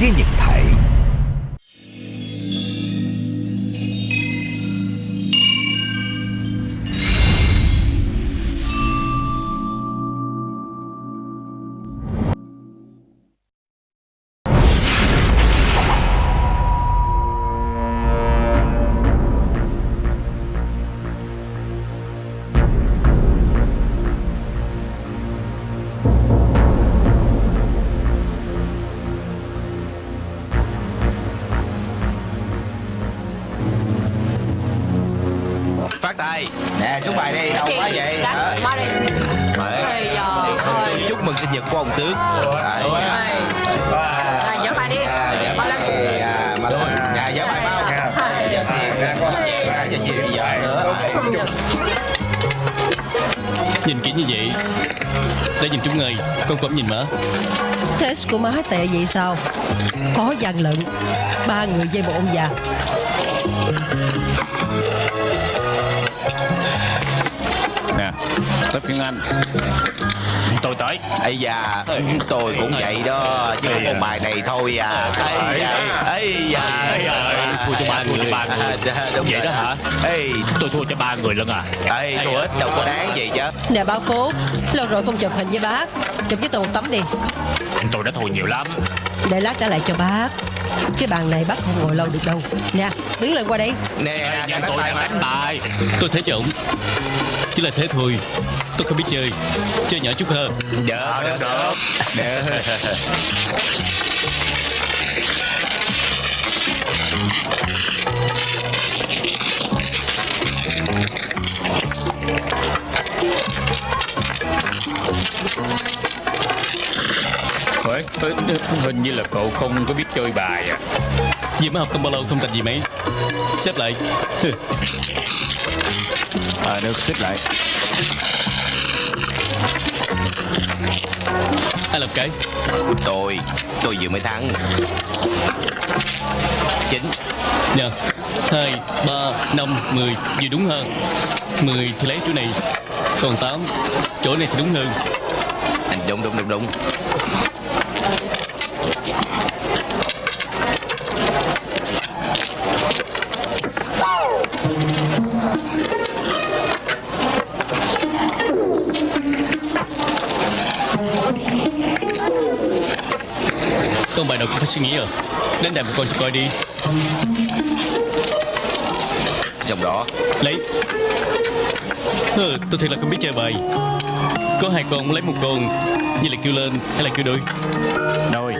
với Nhật Thể Nè xuống bài đi Đâu quá vậy? Dạ, ơi. Chúc mừng sinh nhật của ông Tước. Ây. À, bài đi. À, dạ Ba lên bài à, mà thôi Dạ dở bài bao? Giờ tiền ra con Ra giờ chiều giờ nữa Nhìn kỹ như vậy Để nhìn chúng người Con cũng nhìn mở. Test của má tệ vậy sao? Có gian lận. Ba người dây một ông già Tới phiên anh. Tôi tới. Ây da Tôi cũng vậy đó Chứ da. một bài này thôi à. Ây da. Ây da thua cho ba người, cho ba người. Đúng Vậy đó hả? Ây. Tôi thua cho ba người lận à. Ây tôi ít đâu có đáng gì chứ. Nè bao phú Lâu rồi không chụp hình với bác. Chụp với tôi một tấm đi. Tôi đã thua nhiều lắm. Để lát trả lại cho bác. Cái bàn này bác không ngồi lâu được đâu. Nè đứng lên qua đây. Nè nè tôi đánh bài. Tôi thấy cho ổng Chỉ là thế thôi Tôi không biết chơi. Chơi nhỏ chút hơn. Được được được Ủa, hình như là cậu không có biết chơi bài à. Vì mới học không bao lâu không thành gì mấy. Xếp lại. À được xếp lại Ai làm cái Tôi Tôi vừa mới thắng. Chín. Nè Hai Ba Năm Mười. Vừa đúng hơn. Mười thì lấy chỗ này. Còn tám. Chỗ này thì đúng hơn. Đúng đúng đúng đúng suy nghĩ à Đến đàn một con cho coi đi. Trong đó. Lấy. Ừ, Tôi thiệt là không biết chơi bài. Có hai con lấy một con Như là kêu lên hay là kêu đôi? Đôi.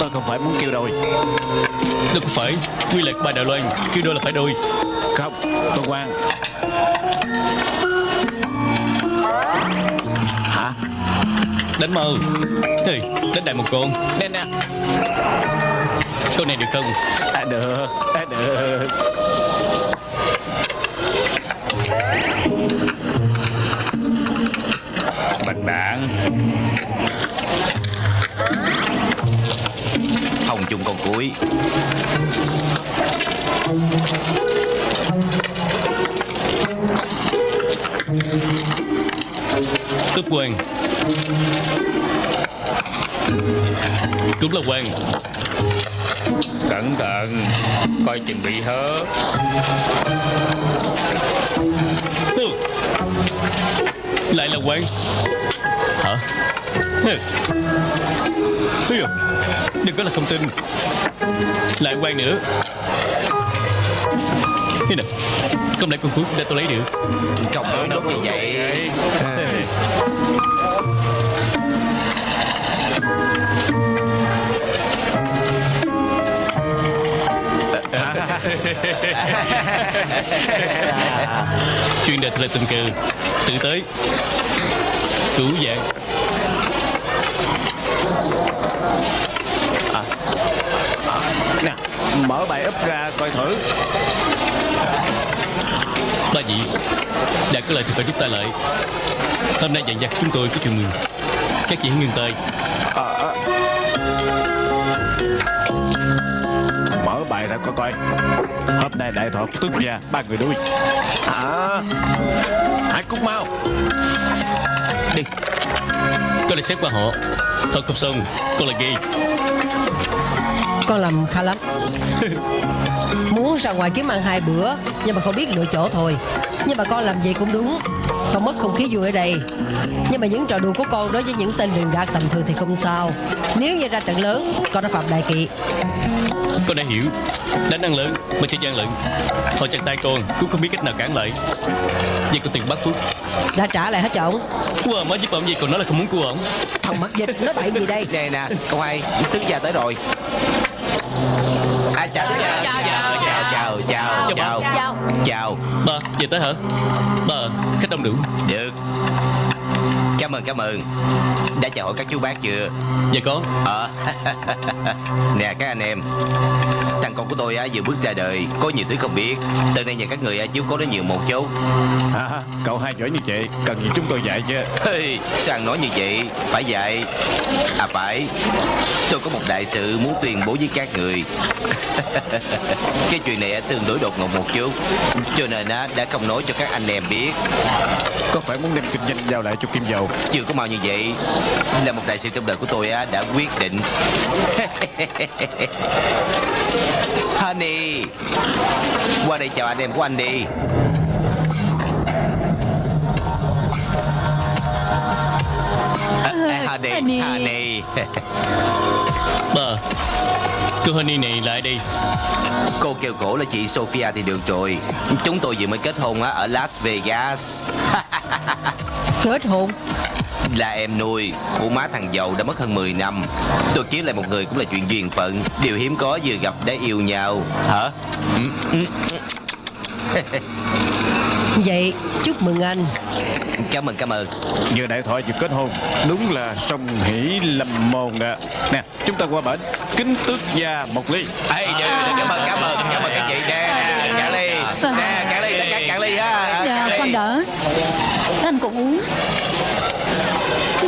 Tôi không phải muốn kêu đôi. Đâu có phải. Quy luật bài Đài Loan Kêu đôi là phải đôi. Không Tôi quan Đánh mơ. Hey, đánh đại một con. Nè nè. Câu này được không? À được. À được. Bạch đạn Hồng chung con cuối. Cướp quan Cũng là quan Cẩn thận. Coi chừng bị hớ Ừ. Lại là quan Hả? Ừ. Ừ. Đừng có là không tin. Lại quan nữa. Thế nè. Không lẽ con cuối để tôi lấy được? Không đúng đúng như vậy Chuyên đề là tình cờ. Tự tới. Cứu dạng. À. Nè, Mở bài úp ra coi thử. Ba vị. Đã có lời thì phải giúp ta lợi. Hôm nay dàn dặt chúng tôi có chuyện mừng. Các chị ngừng tay. Mở bài ra coi coi. Hôm nay đại thuật tức gia ba người đuôi. Hả Hãy cút mau. Đi. Có lẽ xét qua họ. Thật không xong Con là gay Con làm khá lắm. Muốn ra ngoài kiếm ăn hai bữa Nhưng mà không biết lựa chỗ thôi. Nhưng mà con làm gì cũng đúng. Không mất không khí vui ở đây. Nhưng mà những trò đùa của con đối với những tên đường gạt tầm thường thì không sao. Nếu như ra trận lớn Con đã phạm đại kỵ Con đã hiểu. Đánh ăn lớn mà chơi gian lận. Họ chặt tay con cũng không biết cách nào cản lại. Vậy con tiền bắt phúc Đã trả lại hết cho ổng Cua mới giúp ông gì còn nói là không muốn cua ổng Thằng mắc dịch nó bậy gì đây? Nè nè Không ai? Tứ gia tới rồi. À chào Chào, chào chào, chào chào chào chào. Chào. Chào. Ba về tới hả? Ba khách đông đủ. Được Cảm ơn cảm ơn. Đã chào hỏi các chú bác chưa? Dạ có. Ờ. Nè các anh em. Thằng con của tôi á, vừa bước ra đời Có nhiều thứ không biết. Từ nay nhờ các người á, chiếu cố nó nhiều một chút à, Cậu hai giỏi như vậy Cần gì chúng tôi dạy chứ? Hey, sao nói như vậy? Phải vậy À phải. Tôi có một đại sự muốn tuyên bố với các người. Cái chuyện này tương đối đột ngột một chút. Cho nên á, đã không nói cho các anh em biết. Có phải muốn đem kinh doanh giao lại cho Kim Dầu. Chưa có mau như vậy Là một đại sự trong đời của tôi á, đã quyết định. Honey Qua đây chào anh em của anh đi. À, à, Honey, Honey. honey. Ba Cô Honey này lại đây Cô kêu cổ là chị Sophia thì được rồi. Chúng tôi vừa mới kết hôn á, ở Las Vegas Kết hôn Là em nuôi của má thằng giàu đã mất hơn 10 năm. Tôi kiếm lại một người cũng là chuyện duyên phận. Điều hiếm có vừa gặp đã yêu nhau. Hả? Vậy chúc mừng anh. Cảm ơn cảm ơn. Vừa đại thoại vừa kết hôn. Đúng là song hỷ lâm môn ạ. Nè chúng ta qua bển. Kính tước gia một ly. Ê, dạ, dạ, cảm ơn cảm ơn cảm ơn các chị. Nè cạn ly. Nè cạn ly cả cạn ly ha. Dạ, con đỡ uống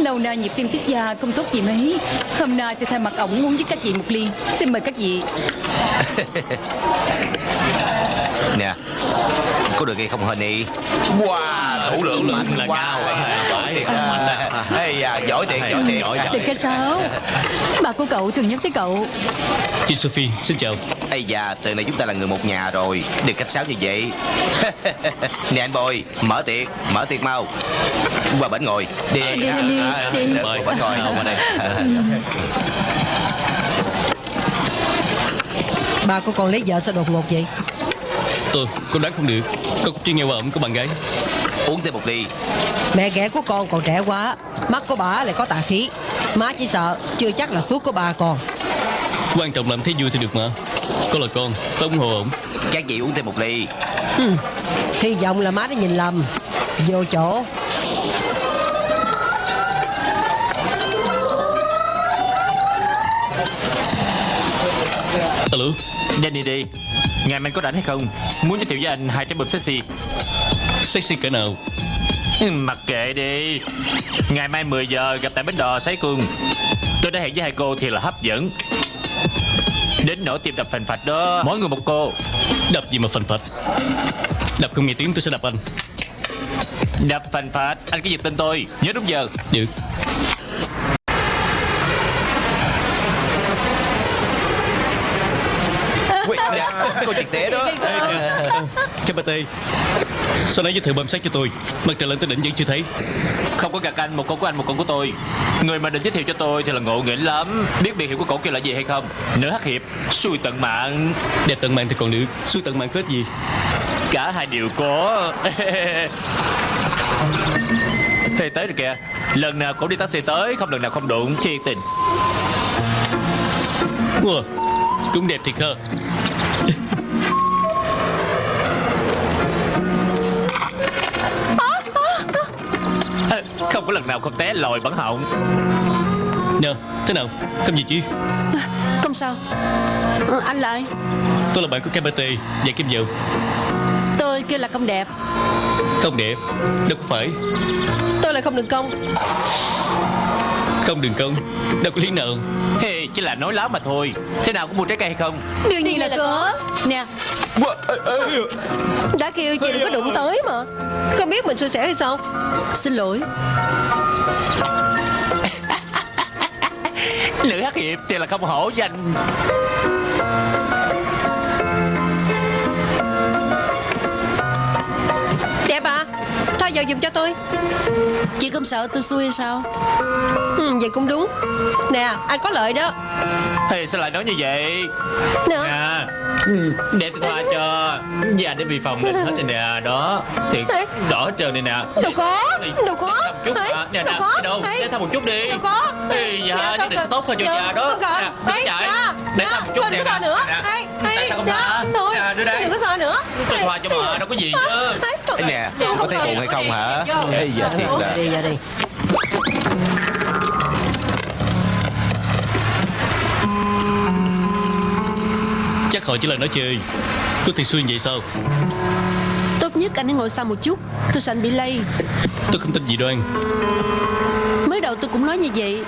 Lâu nay nhịp tim tiết da không tốt gì mấy. Hôm nay tôi thay mặt ổng uống với các vị một ly. Xin mời các vị. Nè Có được hay không Honey Wow thủ lượng mạnh là wow. cao. Giỏi thiệt. À, Giỏi thiệt giỏi thiệt. Đừng cái sao Bà của cậu thường nhắc tới cậu. Chị Sophie xin chào Ây da, từ này chúng ta là người một nhà rồi. Đừng khách sáo như vậy. Nè anh Bồi, mở tiệc, mở tiệc mau. Qua bển ngồi. Đi, Đi, đi, đi, À, đi. Mời. bển ngồi, qua đây. Ba của con lấy vợ sao đột ngột vậy? Tôi con đoán không được. Con chưa nghe qua ổng có bạn gái. Uống thêm một ly. Mẹ ghẻ của con còn trẻ quá Mắt của bà lại có tà khí. Má chỉ sợ chưa chắc là phước của bà còn. Quan trọng làm thấy vui thì được mà Con là con Tôi ủng hộ ổng. Các vị uống thêm một ly. Hy vọng là má đã nhìn lầm. Vô chỗ. Alo? Danny đi. Ngày mai có rảnh hay không? Muốn giới thiệu với anh hai trái bơm sexy. Sexy cỡ nào? Ừ, Mặc kệ đi. Ngày mai 10 giờ gặp tại bến đò Sái Cung Tôi đã hẹn với hai cô thì là hấp dẫn Đến nỗi tìm đập phành phạch đó. Mỗi người một cô. Đập gì mà phành phạch? Đập không nghe tiếng tôi sẽ đập anh. Đập phành phạch? Anh cứ giật tên tôi. Nhớ đúng giờ. Được. Ui, nè, Cô trực tế đó. Cái bà tê Sao nãy giới thiệu bơm sát cho tôi. Mặt trời lên tới đỉnh vẫn chưa thấy. Không có gạt anh Một con của anh một con của tôi. Người mà định giới thiệu cho tôi thì là ngộ nghĩnh lắm. Biết biệt hiệu của cậu kia là gì hay không? Nữ hắc hiệp Xui tận mạng. Đẹp tận mạng thì còn được Xui tận mạng kết gì? Cả hai đều có. Thế tới rồi kìa. Lần nào cũng đi taxi tới Không lần nào không đụng. Chi tình. Wow Cũng đẹp thiệt ha Không có lần nào không té lòi bắn họng. Nè Thế nào? Không gì? Chứ Không sao. Ừ, Anh lại Tôi là bạn của KBT Và Kim Dầu Tôi kêu là không đẹp. Không đẹp? Đâu có phải. Tôi là không được công. Không đường công? Đâu có lý nào. Hey, Chỉ là nói láo mà thôi. Thế nào có mua trái cây hay không? Đương nhiên là có. Nè Đã kêu chị đừng có đụng tới mà. Con biết mình xui xẻo hay sao? Xin lỗi. Nữ hắc hiệp thì là không hổ danh. Đẹp à Thôi giờ dùng cho tôi. Chị không sợ tôi xui hay sao? Ừ, Vậy cũng đúng. Nè anh có lợi đó. Thì sao lại nói như vậy? Nè. Nè Để tôi thoa cho Nhà để bị phòng lên hết rồi nè Đó. Thì đỏ hết trơn này nè. Đâu có Đâu có. Thăm chút. Nè đâu có. Đâu. Để thăm một chút đi. Đâu có. Ê, dạ, Dạ, nhất định sẽ tốt hơn cho được, nhà đó. Nè, chạy. dạ, Để dạ, thăm một chút nè đừng có so nữa. Tại sao không dạ, hả Thôi. Nè, đưa đây. Đừng có so nữa. Tôi thoa cho mà đâu có gì chứ? nè có thấy buồn hay không hả? Ê giờ thiệt là đi ra đi Chắc họ chỉ là nói chơi. Có thiệt xuyên vậy sao? Tốt nhất anh hãy ngồi xa một chút Tôi sợ anh bị lây. Tôi không tin gì đoan Mới đầu tôi cũng nói như vậy.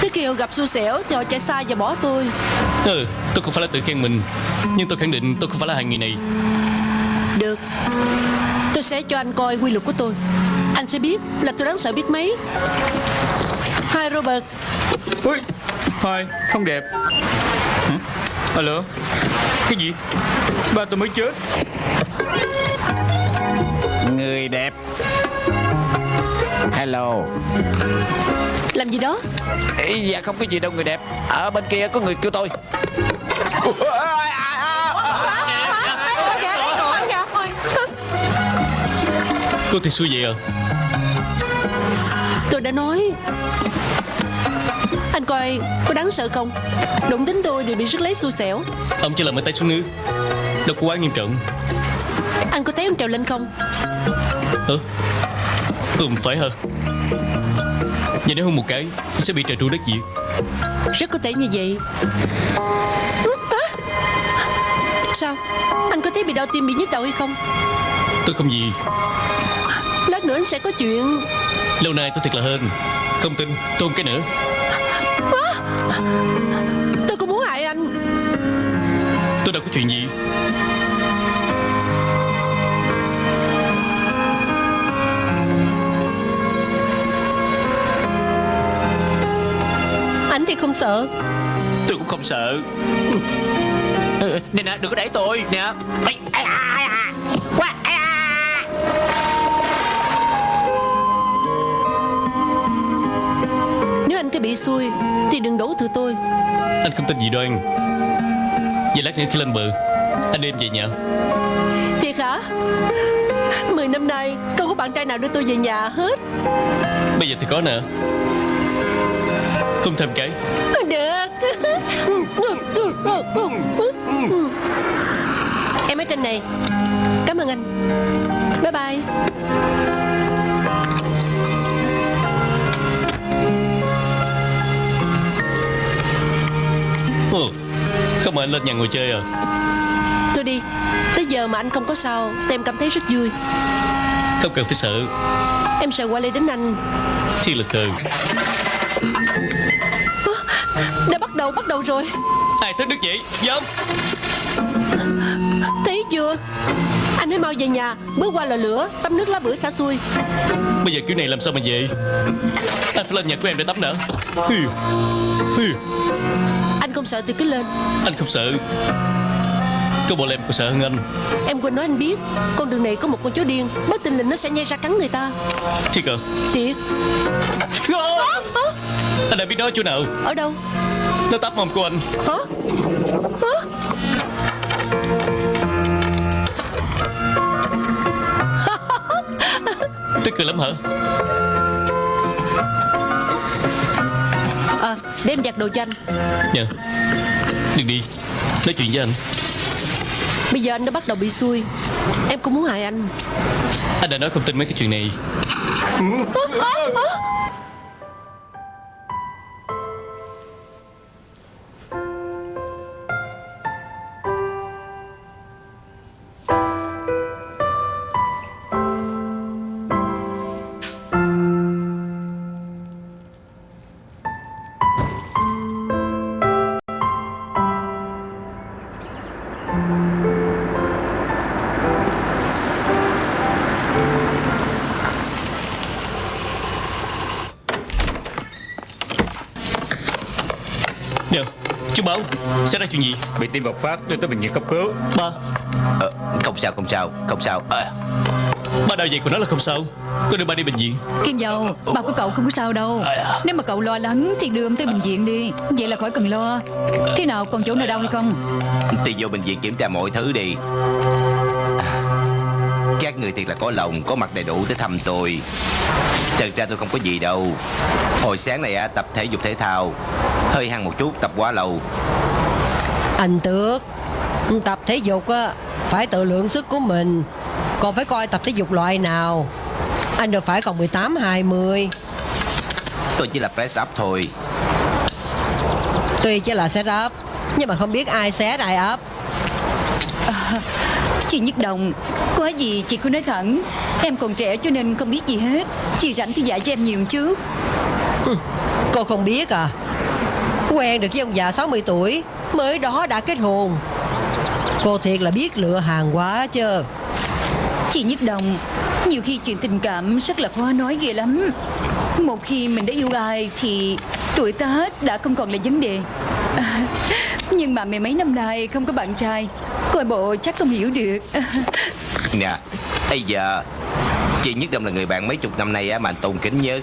Tới khi họ gặp xui xẻo Thì họ chạy xa và bỏ tôi. Ừ tôi không phải là tự khen mình Nhưng tôi khẳng định tôi không phải là hạng người này. Được. Tôi sẽ cho anh coi quy luật của tôi. Anh sẽ biết là tôi đáng sợ biết mấy. Hi Robert. Ui Hai không đẹp. Hả? Alo? Cái gì? Ba tôi mới chết. Người đẹp. Hello. Làm gì đó? Ê, Dạ không có gì đâu người đẹp. Ở bên kia có người kêu tôi. Có thiệt xui vậy à? Tôi đã nói coi có đáng sợ không? Đụng đến tôi đều bị rước lấy xui xẻo. Ông chỉ là mới tay xuống nước. Đâu có quá nghiêm trọng. Anh có thấy ông trèo lên không? Ừ Ừ phải hả? Vậy nếu hôn một cái Sẽ bị trời tru đất diệt. Rất có thể như vậy! Sao? Anh có thấy bị đau tim bị nhức đầu hay không? Tôi không gì. Lát nữa anh sẽ có chuyện. Lâu nay tôi thiệt là hên. Không tin Tôi không cái nữa Tôi không muốn hại anh. Tôi đâu có chuyện gì. Anh thì không sợ. Tôi cũng không sợ. Nè nè đừng có đẩy tôi. Nè. Ây, bị xui Thì đừng đổ thừa tôi. Anh không tin gì đoan Vậy lát nữa khi lên bờ Anh đem về nhà. Thiệt hả? Mười năm nay Không có bạn trai nào đưa tôi về nhà hết. Bây giờ thì có nè. Không thêm cái. Được. Em ở trên này. Cảm ơn anh. Bye bye Không mà anh lên nhà ngồi chơi à. Tôi đi. Tới giờ mà anh không có sao Thì em cảm thấy rất vui. Không cần phải sợ. Em sợ qua đây đến anh. Thiên là cờ Đã bắt đầu bắt đầu rồi. Ai thích đức vậy Dám. Thấy chưa? Anh hãy mau về nhà Bước qua lò lửa Tắm nước lá bữa xả xuôi Bây giờ kiểu này làm sao mà về? Anh phải lên nhà của em để tắm. Anh không sợ thì cứ lên. Anh không sợ. Có bộ em còn sợ hơn anh. Em quên nói anh biết Con đường này có một con chó điên Bất tình lình nó sẽ nhai ra cắn người ta. Thiệt à? Thiệt. Anh đã biết nó chỗ nào? Ở đâu? Nó tắp mông của anh. Hả? Hả? Tức cười lắm hả Đem giặt đồ cho anh. Dạ. Đừng đi. Nói chuyện với anh. Bây giờ anh đã bắt đầu bị xui. Em không muốn hại anh. Anh đã nói không tin mấy cái chuyện này Xảy ra chuyện gì? Bị tim bộc phát đưa tới bệnh viện cấp cứu. Ba. Ờ, Không sao không sao Không sao. À, Ba đau vậy của nó là không sao. Có đưa ba đi bệnh viện. Kim dâu Ba của cậu không có sao đâu. Nếu mà cậu lo lắng thì đưa ông tới bệnh viện đi. Vậy là khỏi cần lo. Thế nào còn chỗ nào đau hay không? Thì vô bệnh viện kiểm tra mọi thứ đi. À, Các người thiệt là có lòng Có mặt đầy đủ tới thăm tôi. Thật ra tôi không có gì đâu. Hồi sáng này á, tập thể dục thể thao. Hơi hăng một chút tập quá lâu Anh Tước. Tập thể dục á Phải tự lượng sức của mình. Còn phải coi tập thể dục loại nào? Anh đâu phải còn 18 20 Tôi chỉ là press up thôi. Tuy chỉ là set up Nhưng mà không biết ai set ai up. Chị Nhất Đồng Có gì chị cứ nói thẳng. Em còn trẻ cho nên không biết gì hết. Chị rảnh thì dạy cho em nhiều chứ. Cô không biết à. Quen được với ông già 60 tuổi Mới đó đã kết hôn. Cô thiệt là biết lựa hàng quá chứ. Chị Nhất Đồng Nhiều khi chuyện tình cảm rất là khó nói ghê lắm. Một khi mình đã yêu ai Thì tuổi tác đã không còn là vấn đề. À, Nhưng mà mười mấy năm nay không có bạn trai Coi bộ chắc không hiểu được. Nè Bây giờ Chị Nhất Đông là người bạn mấy chục năm nay á, mà anh tôn kính nhất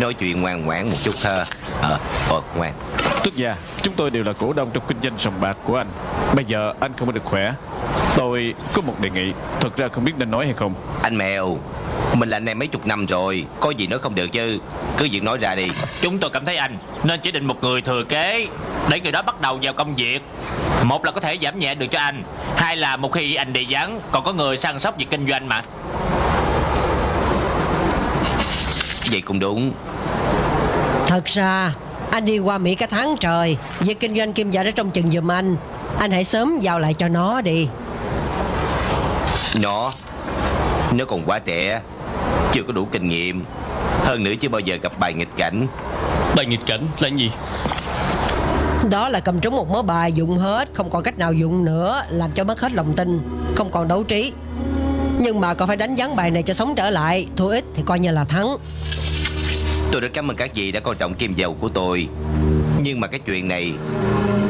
Nói chuyện ngoan ngoãn một chút thơ. Ờ, ờ ngoan. Tức gia Chúng tôi đều là cổ đông trong kinh doanh sòng bạc của anh. Bây giờ anh không có được khỏe. Tôi có một đề nghị. Thật ra không biết nên nói hay không. Anh mèo Mình là anh em mấy chục năm rồi. Có gì nói không được chứ. Cứ việc nói ra đi. Chúng tôi cảm thấy anh Nên chỉ định một người thừa kế Để người đó bắt đầu vào công việc. Một là có thể giảm nhẹ được cho anh. Hai là một khi anh đi vắng Còn có người săn sóc việc kinh doanh mà. Vậy cũng đúng. Thật ra Anh đi qua Mỹ cả tháng trời. Việc kinh doanh kim dạ đã trong chừng giùm anh. Anh hãy sớm giao lại cho nó đi. Nó Nó còn quá trẻ. Chưa có đủ kinh nghiệm. Hơn nữa chưa bao giờ gặp bài nghịch cảnh. Bài nghịch cảnh là gì? Đó là cầm trúng một mớ bài dụng hết. Không còn cách nào dụng nữa Làm cho mất hết lòng tin. Không còn đấu trí. Nhưng mà còn phải đánh vắng bài này cho sống trở lại. Thua ít thì coi như là thắng Tôi rất cảm ơn các vị đã coi trọng kim dầu của tôi. Nhưng mà cái chuyện này,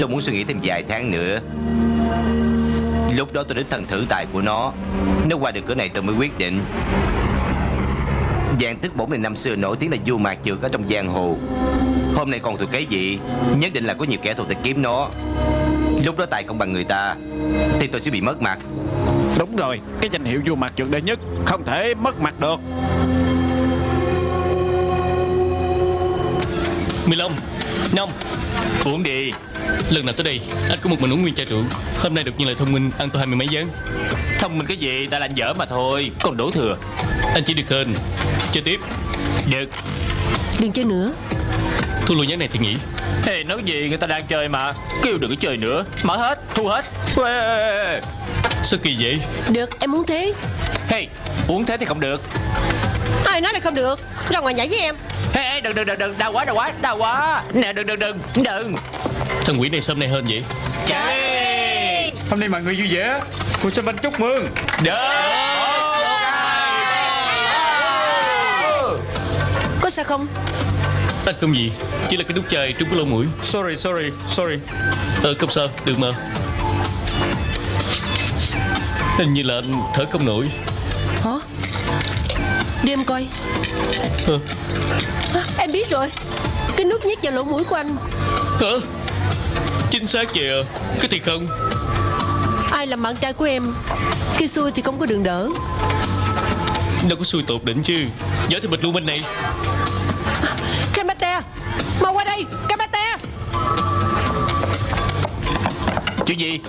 Tôi muốn suy nghĩ thêm vài tháng nữa. Lúc đó tôi đến thần thử tài của nó. Nếu qua được cửa này tôi mới quyết định. Giang tức bổn này năm xưa nổi tiếng là vua mạc trượt ở trong giang hồ. Hôm nay còn thuộc cái gì Nhất định là có nhiều kẻ thù tìm kiếm nó. Lúc đó tài không bằng người ta, Thì tôi sẽ bị mất mặt. Đúng rồi, Cái danh hiệu vua mặt trượt đệ nhất Không thể mất mặt được. 15 năm Uống đi. Lần nào tới đây Anh có một mình uống nguyên chai rượu. Hôm nay đột nhiên lại thông minh Ăn tôi hai mươi mấy gián Thông minh cái gì? Ta là anh dở mà thôi. Còn đổ thừa. Anh chỉ được hơn Chơi tiếp. Được. Đừng chơi nữa. Thu lùi gián này thì nghỉ. Hey, nói gì? Người ta đang chơi mà. Kêu đừng có chơi nữa. Mở hết. Thu hết. Uê. Sao kỳ vậy? Được em muốn thế. Hey uống thế thì không được Ai nói là không được? Ra ngoài nhảy với em. Hey, hey đừng đừng đừng đừng Đau quá đau quá đau quá. Nè đừng đừng đừng Đừng. Thằng quỷ này sớm nay hơn vậy? Chạy Hôm nay mọi người vui vẻ. Cô sẽ bánh chúc mừng. Có sao không? Anh không gì. Chỉ là cái nút chai trúng cái lỗ mũi. Sorry sorry sorry. Ờ không sao. Đừng mà. Hình như là anh thở không nổi. Hả Đi em coi. Ờ à, Em biết rồi. Cái nút nhét vào lỗ mũi của anh. Hả? Chính xác vậy à? Cái thiệt không? Ai làm bạn trai của em? Khi xui thì không có đường đỡ. Đâu có xui tột đỉnh chứ. Giỏi thì bịch luôn bên này. Kamate Mau qua đây. Kamate Chuyện gì?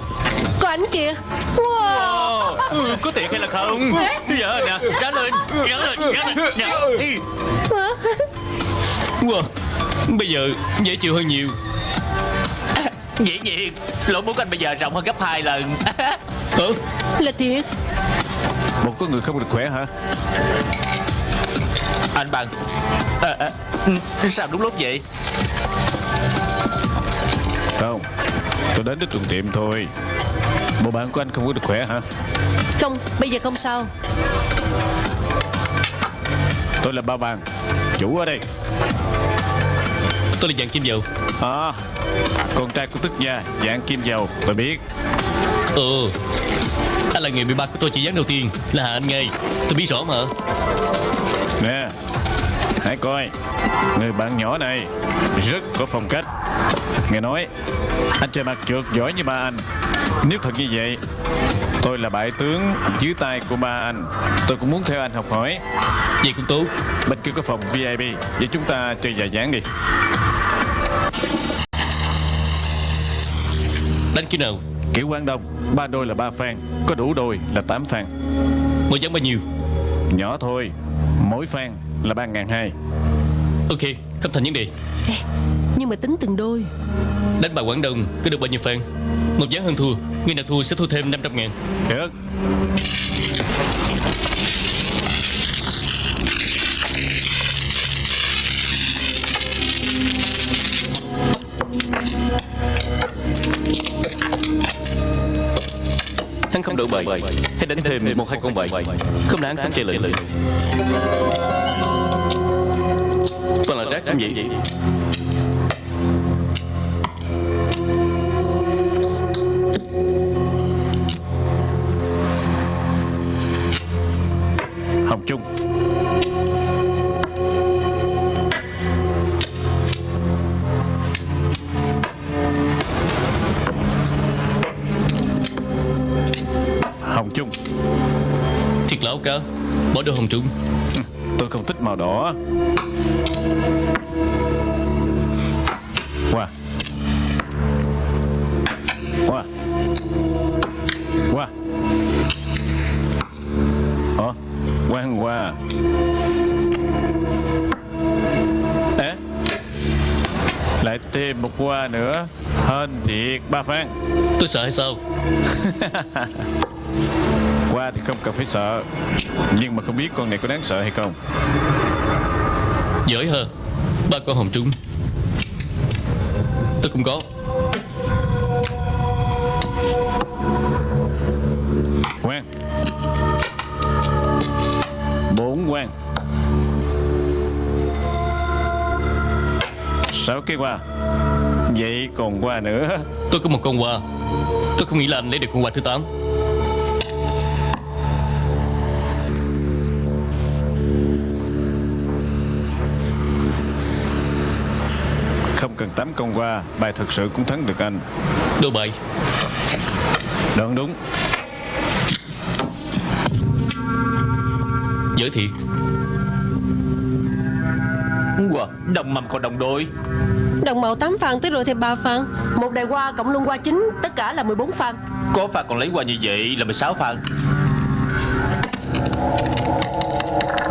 Có ảnh kìa. Wow ừ, Có thiệt hay là không? Bây giờ nè Gắn lên Gắn lên Gắn lên nè. Wow Bây giờ dễ chịu hơn nhiều. Dĩ nhiên Lỗ mũi của anh bây giờ rộng hơn gấp 2 lần. Hả Là thiệt. Một có người không được khỏe hả? Anh bằng. À, à, ừ, Sao đúng lúc vậy? Không Tôi đến để thuận tiệm thôi. Bộ bạn của anh không có được khỏe hả Không bây giờ không sao. Tôi là ba vàng Chủ ở đây. Tôi là dàn kim dầu. À Con trai của tức gia Dạng Kim Dầu Tôi biết. Ừ Anh là người bị ba của tôi chỉ dán đầu tiên Là hạ anh ngay? Tôi biết rõ mà. Nè Hãy coi Người bạn nhỏ này Rất có phong cách. Nghe nói Anh chơi mặt trượt giỏi như ba anh. Nếu thật như vậy Tôi là bại tướng dưới tay của ba anh. Tôi cũng muốn theo anh học hỏi. Vậy cũng tốt Bên kia có phòng VIP Vậy chúng ta chơi dài dáng đi. Đánh kiểu nào? Kiểu Quảng Đông. Ba đôi là ba phan. Có đủ đôi là tám phan. Mỗi dán bao nhiêu? Nhỏ thôi. Mỗi phan là ba ngàn hai. Ok Không thành vấn đề. Nhưng mà tính từng đôi. Đánh bài Quảng Đông Có được bao nhiêu fan Một dán hơn thua. Người nào thua sẽ thua thêm 500 ngàn. Được. Hắn không đổi bài Hãy đánh thêm một hai con bài Không là hắn không chơi lệnh. Toàn là rác cũng vậy Hồng Trung Hồng Trung Thiệt lão cả Bỏ đồ hồng trung Tôi không thích màu đỏ qua nữa. Hên thiệt ba phan Tôi sợ hay sao? Qua thì không cần phải sợ. Nhưng mà không biết con này có đáng sợ hay không. Giỏi hơn Ba con hồng trung Tôi cũng có. Quang. Bốn quang. Sáu cái qua Vậy còn qua nữa. Tôi có một con quà Tôi không nghĩ là anh lấy được con quà thứ 8 Không cần tám công qua Bài thật sự cũng thắng được anh. Đồ bài. Đúng đúng. Giỏi thiệt Wow, đồng mầm còn đồng đôi Đồng màu 8 phan tới rồi thêm 3 phan Một đài hoa cộng luân hoa chính Tất cả là 14 phan Có phạt còn lấy qua như vậy là 16 phạt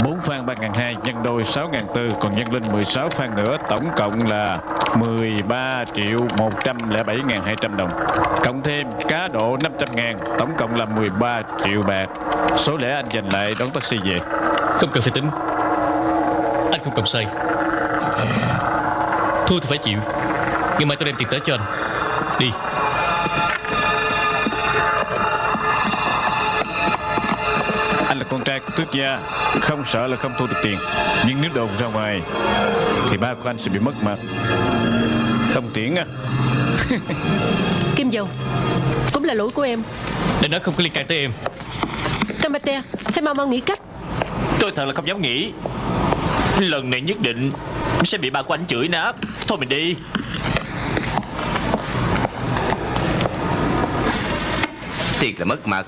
bốn phan ba ngàn hai nhân đôi sáu ngàn tư Còn nhân linh 16 phan nữa Tổng cộng là 13 triệu 107 ngàn 200 đồng. Cộng thêm cá độ 500 ngàn Tổng cộng là 13 triệu bạc. Số lẻ anh dành lại đón taxi về. Không cần phải tính. Anh không cầm sai Thua thì phải chịu. Ngày mai tôi đem tiền tới cho anh. Đi. Anh là con trai của tước gia. Không sợ là không thu được tiền. Nhưng nếu đồn ra ngoài Thì ba của anh sẽ bị mất mặt Không tiễn à Kim Dầu Cũng là lỗi của em. Để nó không có liên can tới em. Kamate Hãy mau mau nghĩ cách. Tôi thật là không dám nghĩ. Lần này nhất định Sẽ bị ba của anh chửi nát Thôi mình đi. Thiệt là mất mặt.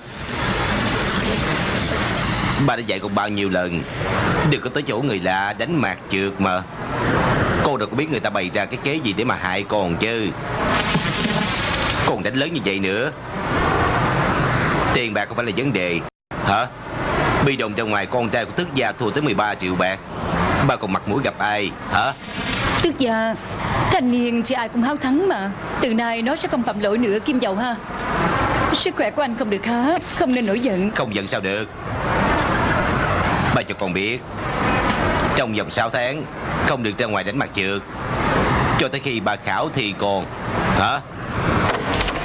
Ba đã dạy con bao nhiêu lần Đừng có tới chỗ người lạ đánh mạc trượt mà. Con đâu có biết người ta bày ra cái kế gì để mà hại con chứ. Con đánh lớn như vậy nữa. Tiền bạc không phải là vấn đề. Hả? Bi đồng ra ngoài, con trai của tước gia thua tới 13 triệu bạc. Ba còn mặt mũi gặp ai? Hả? Tức gia Thanh niên thì ai cũng háo thắng mà. Từ nay nó sẽ không phạm lỗi nữa Kim Dầu ha. Sức khỏe của anh không được khá Không nên nổi giận. Không giận sao được. Ba cho con biết Trong vòng 6 tháng Không được ra ngoài đánh mặt trượt. Cho tới khi bà khảo thì còn Hả?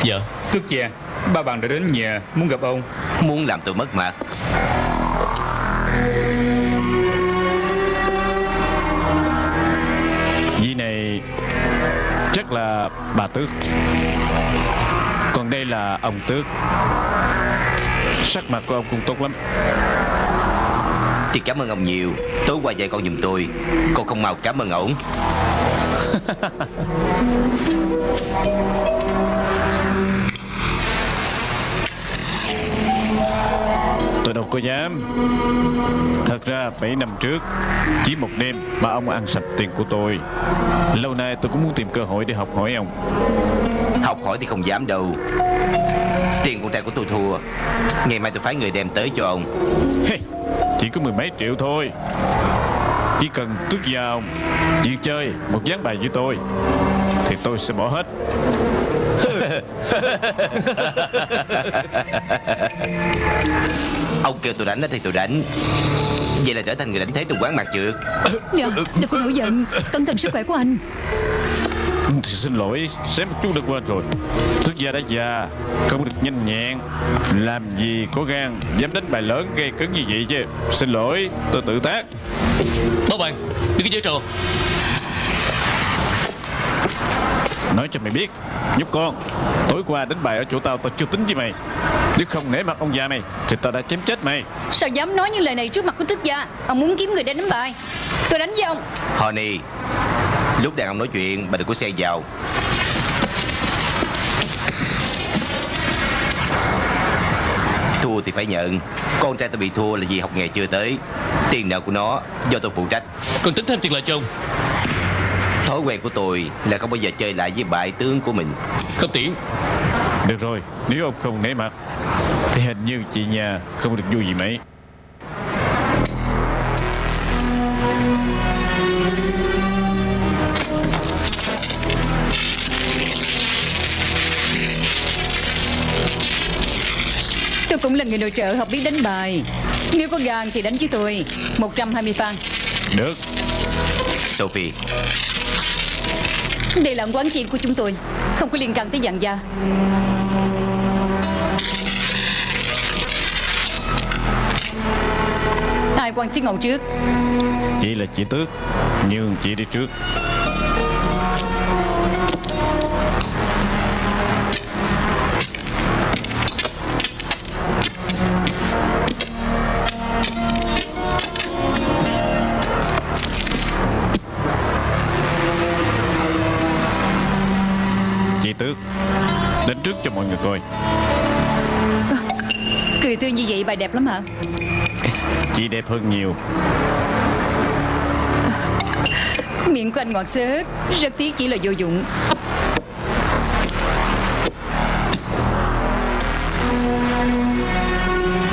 Dạ Tước gia Ba bạn đã đến nhà Muốn gặp ông. Muốn làm tôi mất mặt Khác là bà Tước. Còn đây là ông Tước. Sắc mặt của ông cũng tốt lắm. Thì cảm ơn ông nhiều. Tối qua dạy con giùm tôi. Con không mau cảm ơn ổng đâu có dám. Thật ra 7 năm trước Chỉ một đêm mà ông ăn sạch tiền của tôi. Lâu nay tôi cũng muốn tìm cơ hội để học hỏi ông. Học hỏi thì không dám đâu. Tiền con trai của tôi thua. Ngày mai tôi phái người đem tới cho ông. Hey, Chỉ có mười mấy triệu thôi. Chỉ cần tước vào Chuyện chơi một ván bài với tôi Thì tôi sẽ bỏ hết Ông kêu tôi đánh thì tôi đánh. Vậy là trở thành người đánh thế trong quán mặt trượt Dạ, đừng có nổi giận Cẩn thận sức khỏe của anh. Thì xin lỗi Xém một chút đã quên rồi. Tước gia đã già Không được nhanh nhẹn. Làm gì có gan Dám đánh bài lớn gây cấn như vậy chứ? Xin lỗi tôi tự tác. Báo bạn Đừng có chơi trò Nói cho mày biết. Nhóc con Tối qua đánh bài ở chỗ tao tao chưa tính với mày. Nếu không nể mặt ông già mày Thì tao đã chém chết mày. Sao dám nói những lời này trước mặt của thức gia? Ông muốn kiếm người để đánh bài. Tôi đánh với ông. Honey Lúc đàn ông nói chuyện bà đừng có xe vào. Thua thì phải nhận. Con trai tôi bị thua là vì học nghề chưa tới. Tiền nợ của nó do tôi phụ trách. Còn tính thêm tiền lại cho ông Thói quen của tôi là không bao giờ chơi lại với bại tướng của mình. Không tiễn Được rồi Nếu ông không nể mặt Thì hình như chị nhà không được vui gì mấy. Tôi cũng là người nội trợ học biết đánh bài. Nếu có gan thì đánh với tôi. 120 fan Được. Sophie đây là quán chuyện của chúng tôi. Không có liên quan tới dạng gia Ai quan xí ngầu trước? Chị là chị Tước, Nhưng chị đi trước. Trước cho coi Cười tươi như vậy bài đẹp lắm hả? Chị đẹp hơn nhiều. Miệng của anh ngọt xớt Rất tiếc chỉ là vô dụng.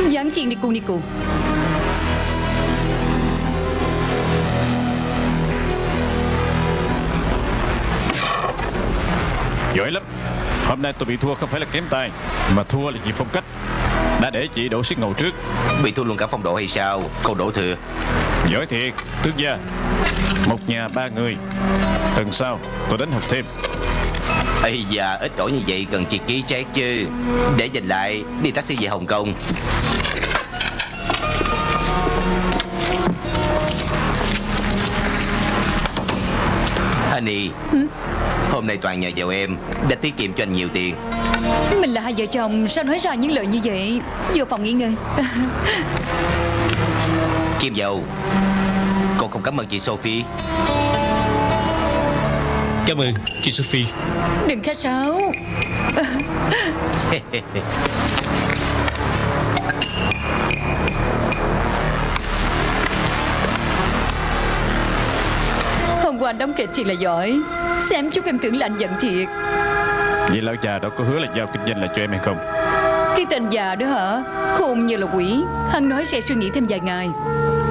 Dán chiên đi cu đi cu. Giỏi lắm Hôm nay tôi bị thua không phải là kém tay Mà thua là vì phong cách. Đã để chị đổ xiết ngầu trước. Bị thua luôn cả phong độ hay sao? Câu đổ thừa. Giỏi thiệt Tước gia. Một nhà ba người. Tuần sau tôi đến học thêm. Ây da ít đổi như vậy cần chị ký check chứ. Để dành lại đi taxi về Hồng Kông. Honey Hôm nay toàn nhờ vào em Đã tiết kiệm cho anh nhiều tiền. Mình là hai vợ chồng Sao nói ra những lời như vậy? Vô phòng nghỉ ngơi. Kim dầu Con không cảm ơn chị Sophie. Cảm ơn chị Sophie. Đừng khách sáo anh đóng kịch chị là giỏi. Xem chút em tưởng là anh giận thiệt. Vậy lão già đó có hứa là giao kinh doanh lại cho em hay không? Cái tên già đó hả? Khôn như là quỷ. Hắn nói sẽ suy nghĩ thêm vài ngày.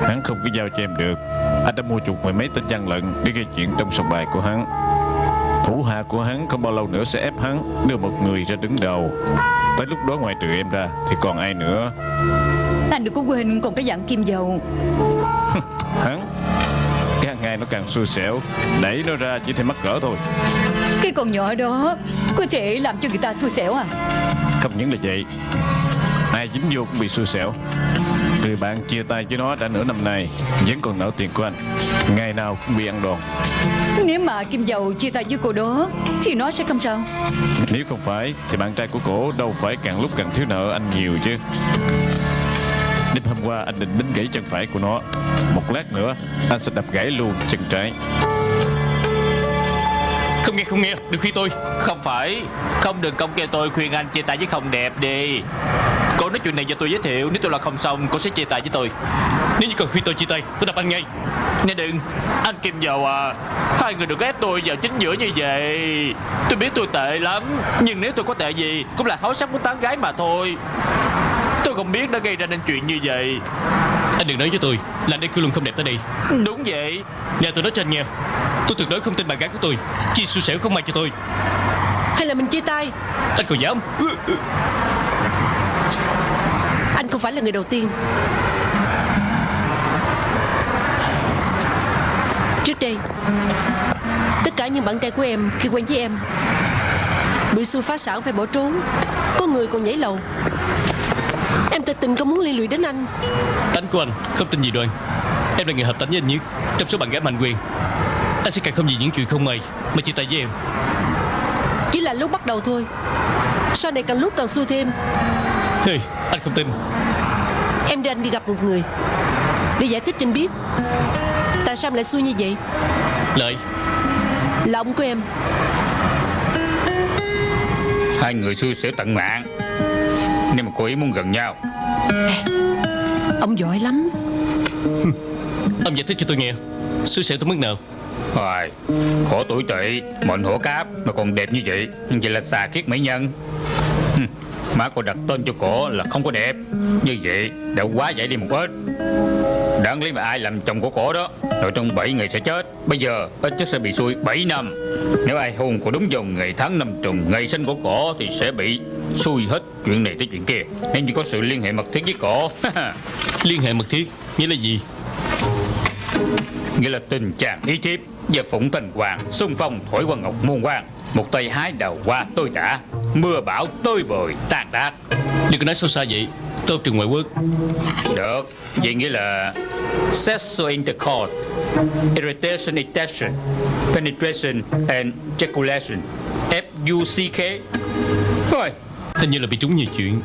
Hắn không có giao cho em được. Anh đã mua chuộc mười mấy tên gian lận Để gây chuyện trong sòng bài của hắn. Thủ hạ của hắn không bao lâu nữa sẽ ép hắn Đưa một người ra đứng đầu. Tới lúc đó ngoài trừ em ra Thì còn ai nữa? Anh đừng có quên còn cái dạng kim dầu nó càng xui xẻo. Đẩy nó ra chỉ thêm mắc cỡ thôi. Cái con nhỏ đó Có thể làm cho người ta xui xẻo à? Không những là vậy Ai dính vô cũng bị xui xẻo. Người bạn chia tay với nó đã nửa năm nay Vẫn còn nợ tiền của anh. Ngày nào cũng bị ăn đòn. Nếu mà Kim Dầu chia tay với cô đó Thì nó sẽ không sao. Nếu không phải Thì bạn trai của cổ đâu phải càng lúc càng thiếu nợ anh nhiều chứ Đêm hôm qua anh định đánh gãy chân phải của nó. Một lát nữa Anh sẽ đập gãy luôn chân trái. Không nghe không nghe. Đừng khuyên tôi. Không phải. Không đừng công kêu tôi khuyên anh chia tay với không đẹp đi. Cô nói chuyện này cho tôi giới thiệu. Nếu tôi là không xong cô sẽ chia tay với tôi. Nếu như còn khuyên tôi chia tay Tôi đập anh ngay. Nè đừng. Anh Kim Dầu à. Hai người đừng ép tôi vào chính giữa như vậy. Tôi biết tôi tệ lắm. Nhưng nếu tôi có tệ gì Cũng là háo sắc muốn tán gái mà thôi Tôi không biết đã gây ra nên chuyện như vậy. Anh đừng nói với tôi Là anh đây cứ luôn không đẹp tới đây. Đúng vậy. Nè tôi nói cho anh nghe Tôi tuyệt đối không tin bạn gái của tôi. Chi xui xẻo không may cho tôi. Hay là mình chia tay? Anh còn dám. Anh không phải là người đầu tiên. Trước đây Tất cả những bạn trai của em khi quen với em Bị xui phá sản phải bỏ trốn. Có người còn nhảy lầu Em thật tình không muốn liên lụy đến anh. Tánh của anh không tin gì đoan Em là người hợp tánh với anh nhất. Trong số bạn gái mạnh quyền Anh sẽ càng không vì những chuyện không may Mà chia tay với em. Chỉ là lúc bắt đầu thôi. Sau này càng lúc càng xui thêm. Hey, anh không tin. Em đưa anh đi gặp một người Để giải thích cho anh biết. Tại sao em lại xui như vậy? Lợi. Là ông của em. Hai người xui xẻo tận mạng Nếu mà cô ấy muốn gần nhau. Ông giỏi lắm. Ông giải thích cho tôi nghe. Xui xẻo tới mức nào? Hoài Khổ tuổi tỵ Mệnh hổ cáp Mà còn đẹp như vậy. Nhưng vậy là xà kiết mỹ nhân. Má cô đặt tên cho cổ là không có đẹp. Như vậy đã quá giải đi một ít. Đáng lý mà ai làm chồng của cổ đó. Rồi trong 7 ngày sẽ chết. Bây giờ ít nhất sẽ bị xui 7 năm Nếu ai hôn cổ đúng vào ngày tháng năm trùng Ngày sinh của cổ thì sẽ bị xui hết chuyện này tới chuyện kia. Nếu như có sự liên hệ mật thiết với cổ Liên hệ mật thiết Nghĩa là gì? Nghĩa là tình chàng ý thiếp Và phụng tình hoàng Xung phong thổi qua ngọc muôn quang Một tay hái đầu hoa tôi tả Mưa bão tôi bồi tàn đát Đừng có nói sâu xa vậy Tôi trường ngoại quốc. Được Vậy nghĩa là Sexual intercourse Irritation intention Penetration and ejaculation. F-U-C-K Thôi Hình như là bị trúng nhiều chuyện.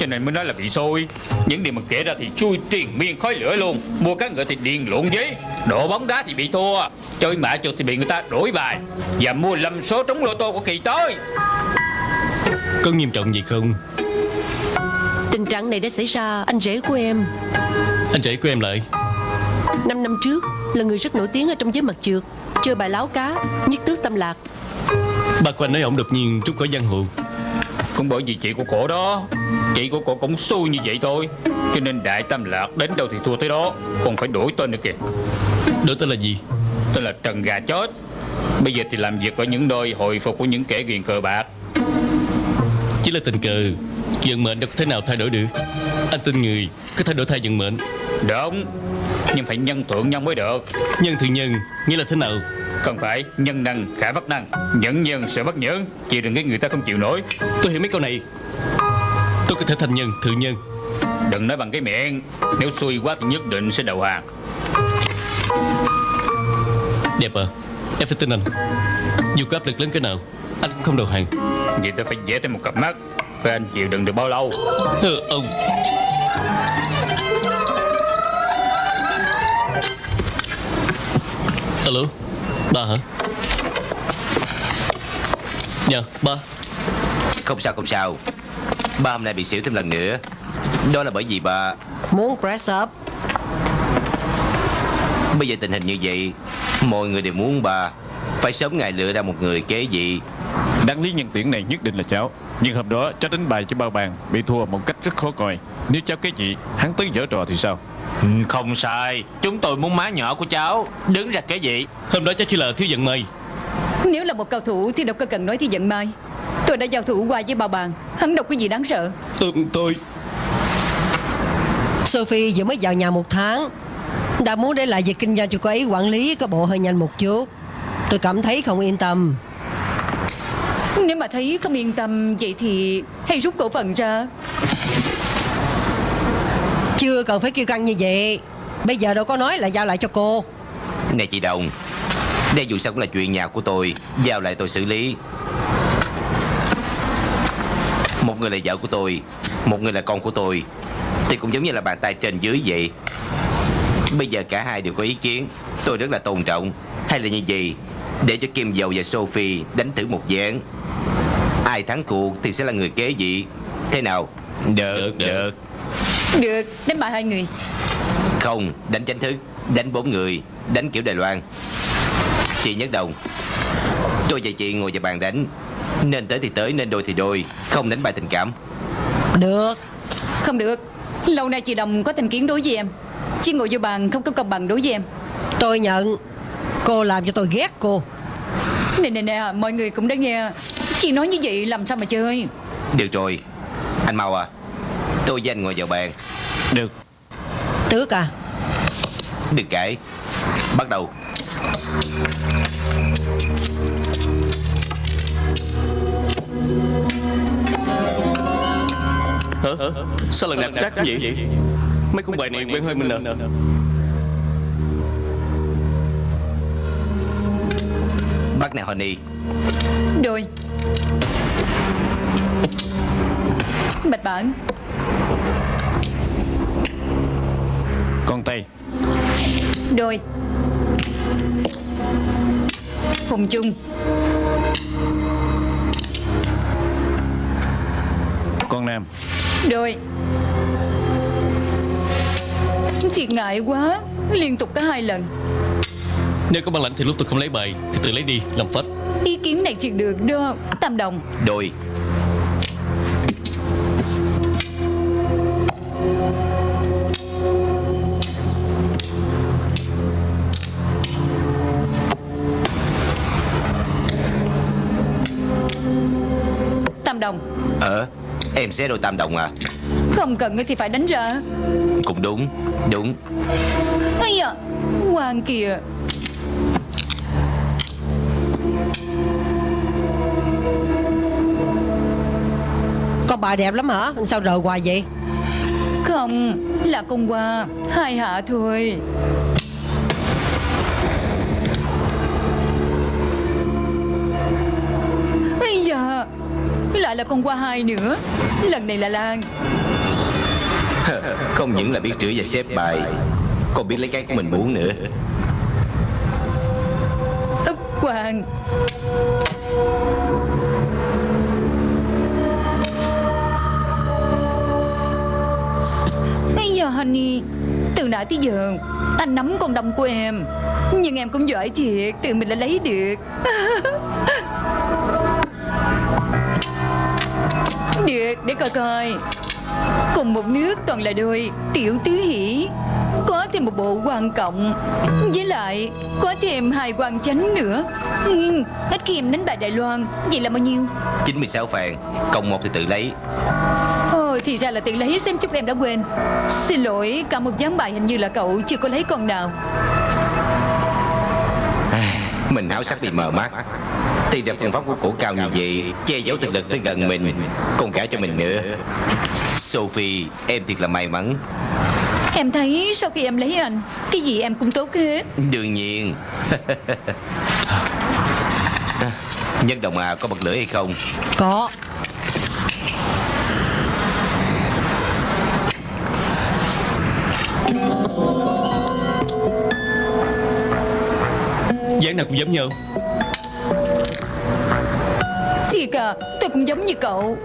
cho nên mới nói là bị xôi Những điều mà kể ra thì chui triền miên khói lửa luôn. Mua cá ngựa thì điền lộn giấy Độ bóng đá thì bị thua. Chơi mã chuột thì bị người ta đổi bài. Và mua lâm số trúng lô tô của kỳ tới. Có nghiêm trọng gì không Tình trạng này đã xảy ra anh rể của em. Anh rể của em lại Năm năm trước Là người rất nổi tiếng ở trong giới mặt trượt Chơi bài láo cá Nhất tước tâm lạc. Bà của anh nói ổng đột nhiên trút khỏi giang hồ. Cũng bởi vì chị của cổ đó. Chị của cổ cũng xui như vậy thôi. Cho nên đại tâm lạc đến đâu thì thua tới đó. Còn phải đổi tên nữa kìa. Đổi tên là gì? Tên là Trần Gà Chết. Bây giờ thì làm việc ở những nơi hồi phục của những kẻ ghiền cờ bạc. Chỉ là tình cờ Vận mệnh đâu có thể nào thay đổi được? Anh tin người có thay đổi thay vận mệnh? Đúng Nhưng phải nhân thượng nhân mới được. Nhân thượng nhân Nghĩa là thế nào? Không phải nhân năng khả bất năng. Nhẫn nhân sẽ bất nhẫn. Chịu đừng cái người ta không chịu nổi. Tôi hiểu mấy câu này. Tôi có thể thành nhân thượng nhân. Đừng nói bằng cái miệng. Nếu xui quá thì nhất định sẽ đầu hàng. Đẹp à Em phải tin anh. Dù có áp lực lớn cái nào Anh cũng không đầu hàng. Vậy tôi phải vẽ thêm một cặp mắt Coi anh chịu đựng được bao lâu? Ừ, Ông. Alo Ba hả? Dạ ba. Không sao không sao. Ba hôm nay bị xỉu thêm lần nữa. Đó là bởi vì ba Muốn press up. Bây giờ tình hình như vậy Mọi người đều muốn ba Phải sớm ngày lựa ra một người kế vị. Đáng lý nhân tuyển này nhất định là cháu Nhưng hôm đó cháu đánh bài cho bao bàn Bị thua một cách rất khó coi. Nếu cháu cái gì hắn tới dở trò thì sao? Ừ, Không sai. Chúng tôi muốn má nhỏ của cháu Đứng ra cái gì Hôm đó cháu chỉ là thiếu vận may Nếu là một cầu thủ thì đâu có cần nói thì giận mai Tôi đã giao thủ qua với bao bàn. Hắn đâu có gì đáng sợ. Ừ, Tôi Sophie vừa mới vào nhà một tháng. Đã muốn để lại việc kinh doanh cho cô ấy quản lý có bộ hơi nhanh một chút. Tôi cảm thấy không yên tâm Nếu mà thấy không yên tâm Vậy thì hãy rút cổ phần ra. Chưa cần phải kêu căng như vậy. Bây giờ đâu có nói là giao lại cho cô. Nè chị Đồng Đây dù sao cũng là chuyện nhà của tôi Giao lại tôi xử lý. Một người là vợ của tôi Một người là con của tôi Thì cũng giống như là bàn tay trên dưới vậy. Bây giờ cả hai đều có ý kiến Tôi rất là tôn trọng. Hay là như gì Để cho Kim Dầu và Sophie đánh thử một ván. Ai thắng cuộc thì sẽ là người kế vị. Thế nào? Được, Được, được. được. Đánh bại hai người. Không, đánh tranh thức Đánh bốn người Đánh kiểu Đài Loan. Chị Nhất Đồng Tôi và chị ngồi vào bàn đánh. Nên tới thì tới, nên đôi thì đôi. Không đánh bài tình cảm. Được. Không được. Lâu nay chị Đồng có thành kiến đối với em. Chị ngồi vô bàn không có công bằng đối với em. Tôi nhận Cô làm cho tôi ghét cô. Nè nè nè Mọi người cũng đã nghe Chị nói như vậy làm sao mà chơi? Được rồi Anh mau à Tôi với anh ngồi vào bàn. Được. Tước à? Đừng cãi Bắt đầu. Hả? Sao lần này trắc vậy? Mấy con bài này quen hơi mình à Bắt nè Honey. Đôi. Bạch bản Con tay Đôi. Hùng chung Con nam. Đôi. Chị ngại quá. Liên tục có hai lần Nếu có bản lãnh thì lúc tôi không lấy bài Thì tự lấy đi làm phách Ý kiến này chị được đó Tam đồng. Đôi. Tam đồng. Ờ Em sẽ đôi tam đồng à? Không cần thì phải đánh ra Cũng đúng Đúng. Ây da Hoàng kìa Con bà đẹp lắm hả? Sao rời hoài vậy? Không Là con qua Hai hạ thôi. Ây da Lại là con qua hai nữa. Lần này là Lan. Không những là biết chửi và xếp bài Còn biết lấy cái của mình muốn nữa. Ấp Hoàng Honey Từ nãy tới giờ Anh nắm con đâm của em. Nhưng em cũng giỏi thiệt Tự mình đã lấy được. Được để coi coi. Cùng một nước toàn là đôi Tiểu tứ hỷ. Có thêm một bộ quan cộng. Với lại có thêm hai quan chánh nữa. Ừ, Hết khi em đánh bại Đài Loan Vậy là bao nhiêu? 96 phàn Cộng một thì tự lấy. Ồ thì ra là tự lấy xem chút em đã quên. Xin lỗi cả một gián bài hình như là cậu chưa có lấy con nào. Mình háo sắc bị mờ mắt. Thì ra phương pháp của cổ cao như vậy Che giấu thực lực tới gần mình Còn cả cho mình nữa. Sophie Em thiệt là may mắn. Em thấy sau khi em lấy anh Cái gì em cũng tốt hết. Đương nhiên. Nhân đồng à có bật lửa hay không? Có Dáng nào cũng giống nhau. Thiệt à Tôi cũng giống như cậu.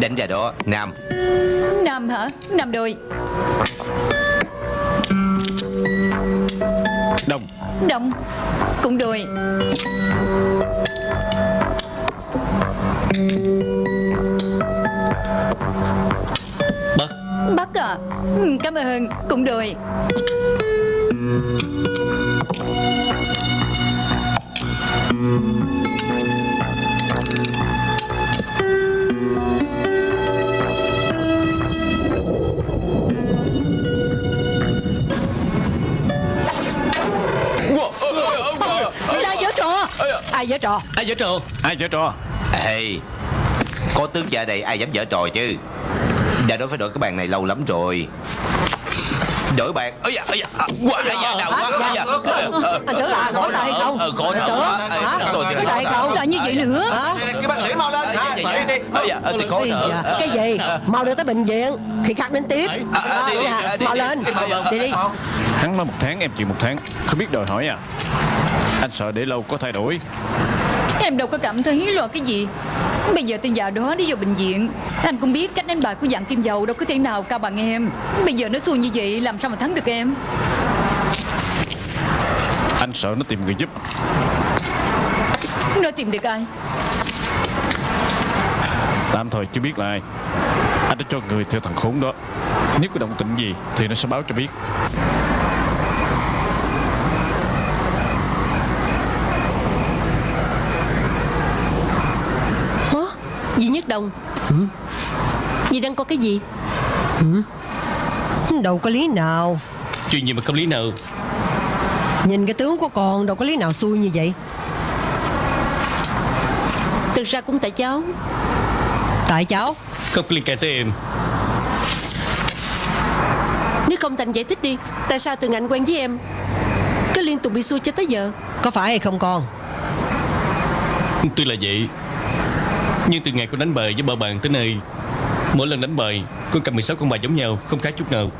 Đánh ra đó Nam. Nam hả? Nam đôi. Đông. Đông Cũng đôi. Bắt Bắt à? Ừ, Cảm ơn Cũng đôi Ai giở trò. Ai giở trò. Ai giở trò. Ê Có tướng cha đây ai dám dở trò chứ? Đã nói phải đổi cái bàn này lâu lắm rồi Đổi bàn Ây da, ây da, à, quá, ây da, đau quá, ây da Anh tưởng là có tay không Ờ, quá Ê, hả? tôi Có tay thở. không Lại như vậy nữa Hả? Kêu bác sĩ mau lên ây da, ờ, thì khó Ây thở da, Cái gì Mau đưa tới bệnh viện Khi khác đến tiếp À, à, đi, đi, Dạ, à, đi, Mau đi. lên Vâng, Đi đi Hắn nói một tháng em chịu một tháng Không biết đòi hỏi à Anh sợ để lâu có thay đổi Em đâu có cảm thấy lo cái gì. Bây giờ tên già đó đi vào bệnh viện. Anh cũng biết cách đánh bài của dạng kim dầu đâu có thể nào cao bằng em. Bây giờ nó xui như vậy làm sao mà thắng được em? Anh sợ nó tìm người giúp. Nó tìm được ai? Tạm thời chưa biết là ai. Anh đã cho người theo thằng khốn đó. Nếu có động tĩnh gì Thì nó sẽ báo cho biết Hả? Nhất Đồng Dì đang có cái gì? Đâu có lý nào. Chuyện gì mà không lý nào? Nhìn cái tướng của con đâu có lý nào xui như vậy. Thực ra cũng tại cháu. Tại cháu? Không có liên can tới em. Nếu không Thành giải thích đi Tại sao từ ngày anh quen với em? Cứ liên tục bị xui cho tới giờ. Có phải hay không con? Tuy là vậy Nhưng từ ngày con đánh bài với ba bàn tới nay Mỗi lần đánh bài Con cầm 16 con bài giống nhau Không khác chút nào.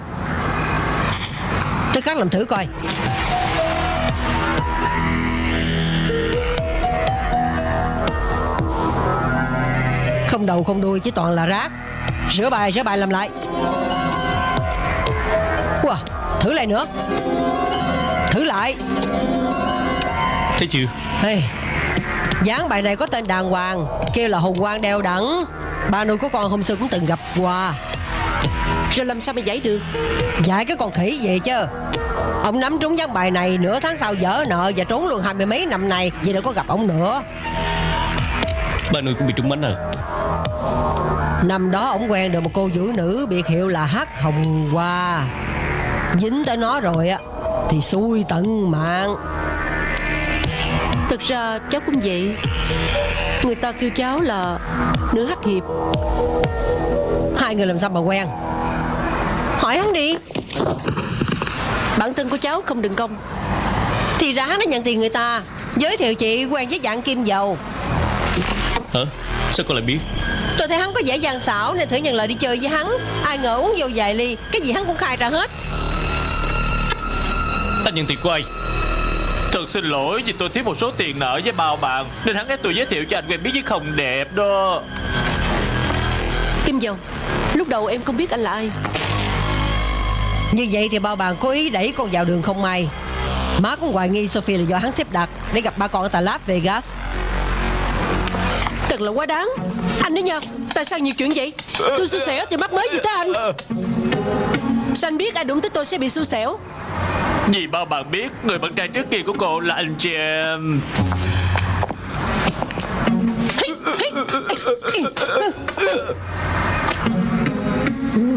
Tôi khắc làm thử coi. Không đầu không đuôi chỉ toàn là rác. Rửa bài rửa bài làm lại. Wow, thử lại nữa. Thử lại. Thấy chưa? Hey, Dáng bài này có tên đàng hoàng Kêu là hùng quang đeo đẳng. Ba nuôi của con hôm xưa cũng từng gặp qua Rồi làm sao mà giải được? Dạy cái con khỉ gì chứ. Ông nắm trúng ván bài này Nửa tháng sau dở nợ Và trốn luôn hai mươi mấy năm nay Vì đâu có gặp ông nữa. Ba nuôi cũng bị trúng bánh à? Năm đó ông quen được một cô vũ nữ Biệt hiệu là Hắc Hồng Hoa. Dính tới nó rồi á Thì xui tận mạng Thực ra cháu cũng vậy. Người ta kêu cháu là Nữ hắc hiệp. Hai người làm sao mà quen? Hỏi hắn đi. Bản thân của cháu không đừng công. Thì ra hắn đã nhận tiền người ta. Giới thiệu chị quen với dạng kim dầu. Hả? Sao con lại biết? Tôi thấy hắn có vẻ gian xảo Nên thử nhận lời đi chơi với hắn. Ai ngờ uống vô vài ly Cái gì hắn cũng khai ra hết. Anh nhận tiền của ai Thật xin lỗi vì tôi thiếu một số tiền nợ với bao bạn. Nên hắn ép tôi giới thiệu cho anh quen biết với không đẹp đó. Kim Dầu Lúc đầu em không biết anh là ai. Như vậy thì bao bạn cố ý đẩy con vào đường không may. Má cũng hoài nghi Sophie là do hắn xếp đặt Để gặp ba con ở Tà Las Vegas. Thật là quá đáng. Anh đấy nha Tại sao nhiều chuyện vậy? Tôi xui xẻo thì mắc mới gì tới anh? Sao anh biết ai đụng tới tôi sẽ bị xui xẻo Vì bao bạn biết Người bạn trai trước kia của cô là anh James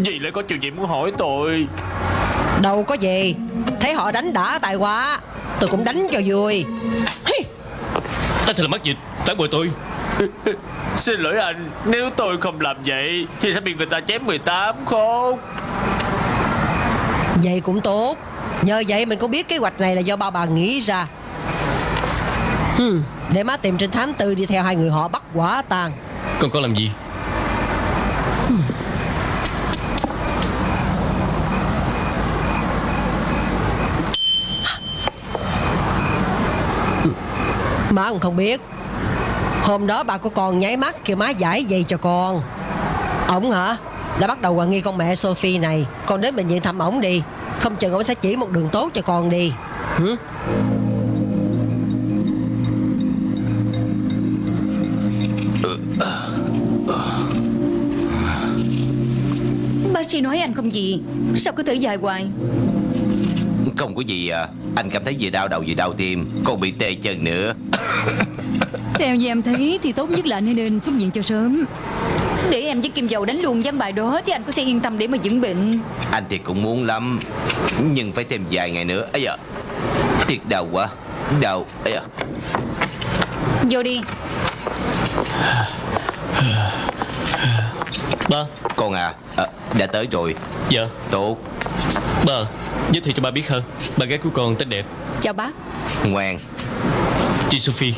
Dì lại có chuyện gì muốn hỏi tôi? Đâu có gì. Thấy họ đánh đã tài quá Tôi cũng đánh cho vui. Hi, Anh thật là mắc dịch. Phản bội tôi. Xin lỗi anh Nếu tôi không làm vậy Thì sẽ bị người ta chém 18 khôn Vậy cũng tốt Nhờ vậy mình cũng biết kế hoạch này là do ba bà nghĩ ra. Hmm, Để má tìm trên thám tư đi theo hai người họ bắt quả tàn Con có làm gì? Má cũng không biết. Hôm đó bà của con nháy mắt kêu má giải dây cho con. Ổng hả? Đã bắt đầu hoài nghi con mẹ Sophie này. Con đến bệnh viện thăm ổng đi Không chừng ổng sẽ chỉ một đường tốt cho con đi. Hử? Bác sĩ nói anh không gì. Sao cứ thở dài hoài? Không có gì à. Anh cảm thấy vừa đau đầu vừa đau tim. Còn bị tê chân nữa. Theo như em thấy thì tốt nhất là nên nên xuất viện cho sớm Để em với Kim Dầu đánh luôn ván bài đó Chứ anh có thể yên tâm để mà dưỡng bệnh. Anh thì cũng muốn lắm Nhưng phải thêm vài ngày nữa. Ấy da Thiệt đau quá Đau ấy da. Vô đi. Ba. Con à, à Đã tới rồi. Dạ. Tốt. Ba Giới thiệu cho ba biết hơn. Bà gái của con tên đẹp. Chào bác. Ngoan. Chị Sophie.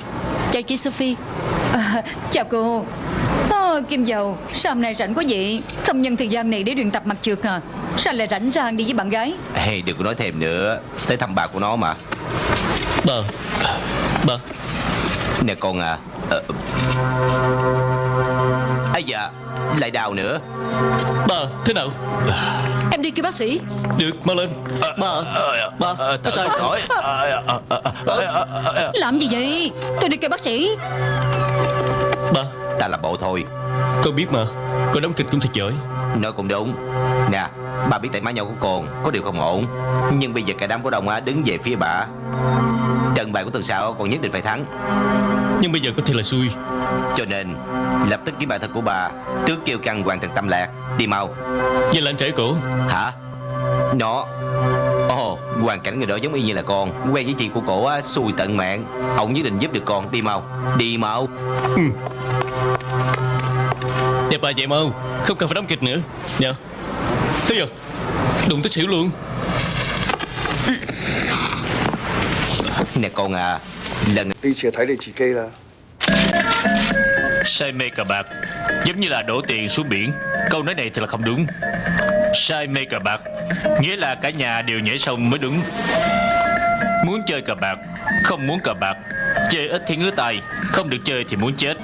Chào chị Sophie. À, Chào cô à, Kim Dầu Sao hôm nay rảnh quá vậy? Không nhân thời gian này để luyện tập mặt trượt à? Sao lại rảnh rang đi với bạn gái? Hey đừng có nói thêm nữa. Tới thăm bà của nó mà. Ba Ba Nè con à ờ... Ây dạ Lại đau nữa. Ba thế nào? Em đi kêu bác sĩ. Được mau lên. Ba Có sao Khỏi Làm gì vậy? Tôi đi kêu bác sĩ. Ba Ta là bộ thôi. Con biết mà Con đóng kịch cũng thật giỏi. Nói cũng đúng. Nè Bà biết tay má nhau của con Có điều không ổn. Nhưng bây giờ cả đám cổ đông á đứng về phía bà. Trận bài của tuần sau còn nhất định phải thắng. Nhưng bây giờ có thể là xui. Cho nên Lập tức kiếm bài thật của bà Trước kêu căng hoàn thành tâm lạc. Đi mau. Vậy là anh trẻ cổ. Hả? Nó. Ồ Hoàn cảnh người đó giống y như là con Quen với chị của cổ á Xui tận mạng. Ông nhất định giúp được con. Đi mau. Đi mau Đẹp bà vậy mà không. Không cần phải đóng kịch nữa. Dạ. Thế giờ Đụng tới xỉu luôn. Nè con à Lần Đi sẽ thấy đây chỉ kê là. Sai mê cờ bạc Giống như là đổ tiền xuống biển. Câu nói này thì là không đúng. Sai mê cờ bạc Nghĩa là cả nhà đều nhảy sông mới đúng. Muốn chơi cờ bạc Không muốn cờ bạc Chơi ít thì ngứa tay Không được chơi thì muốn chết.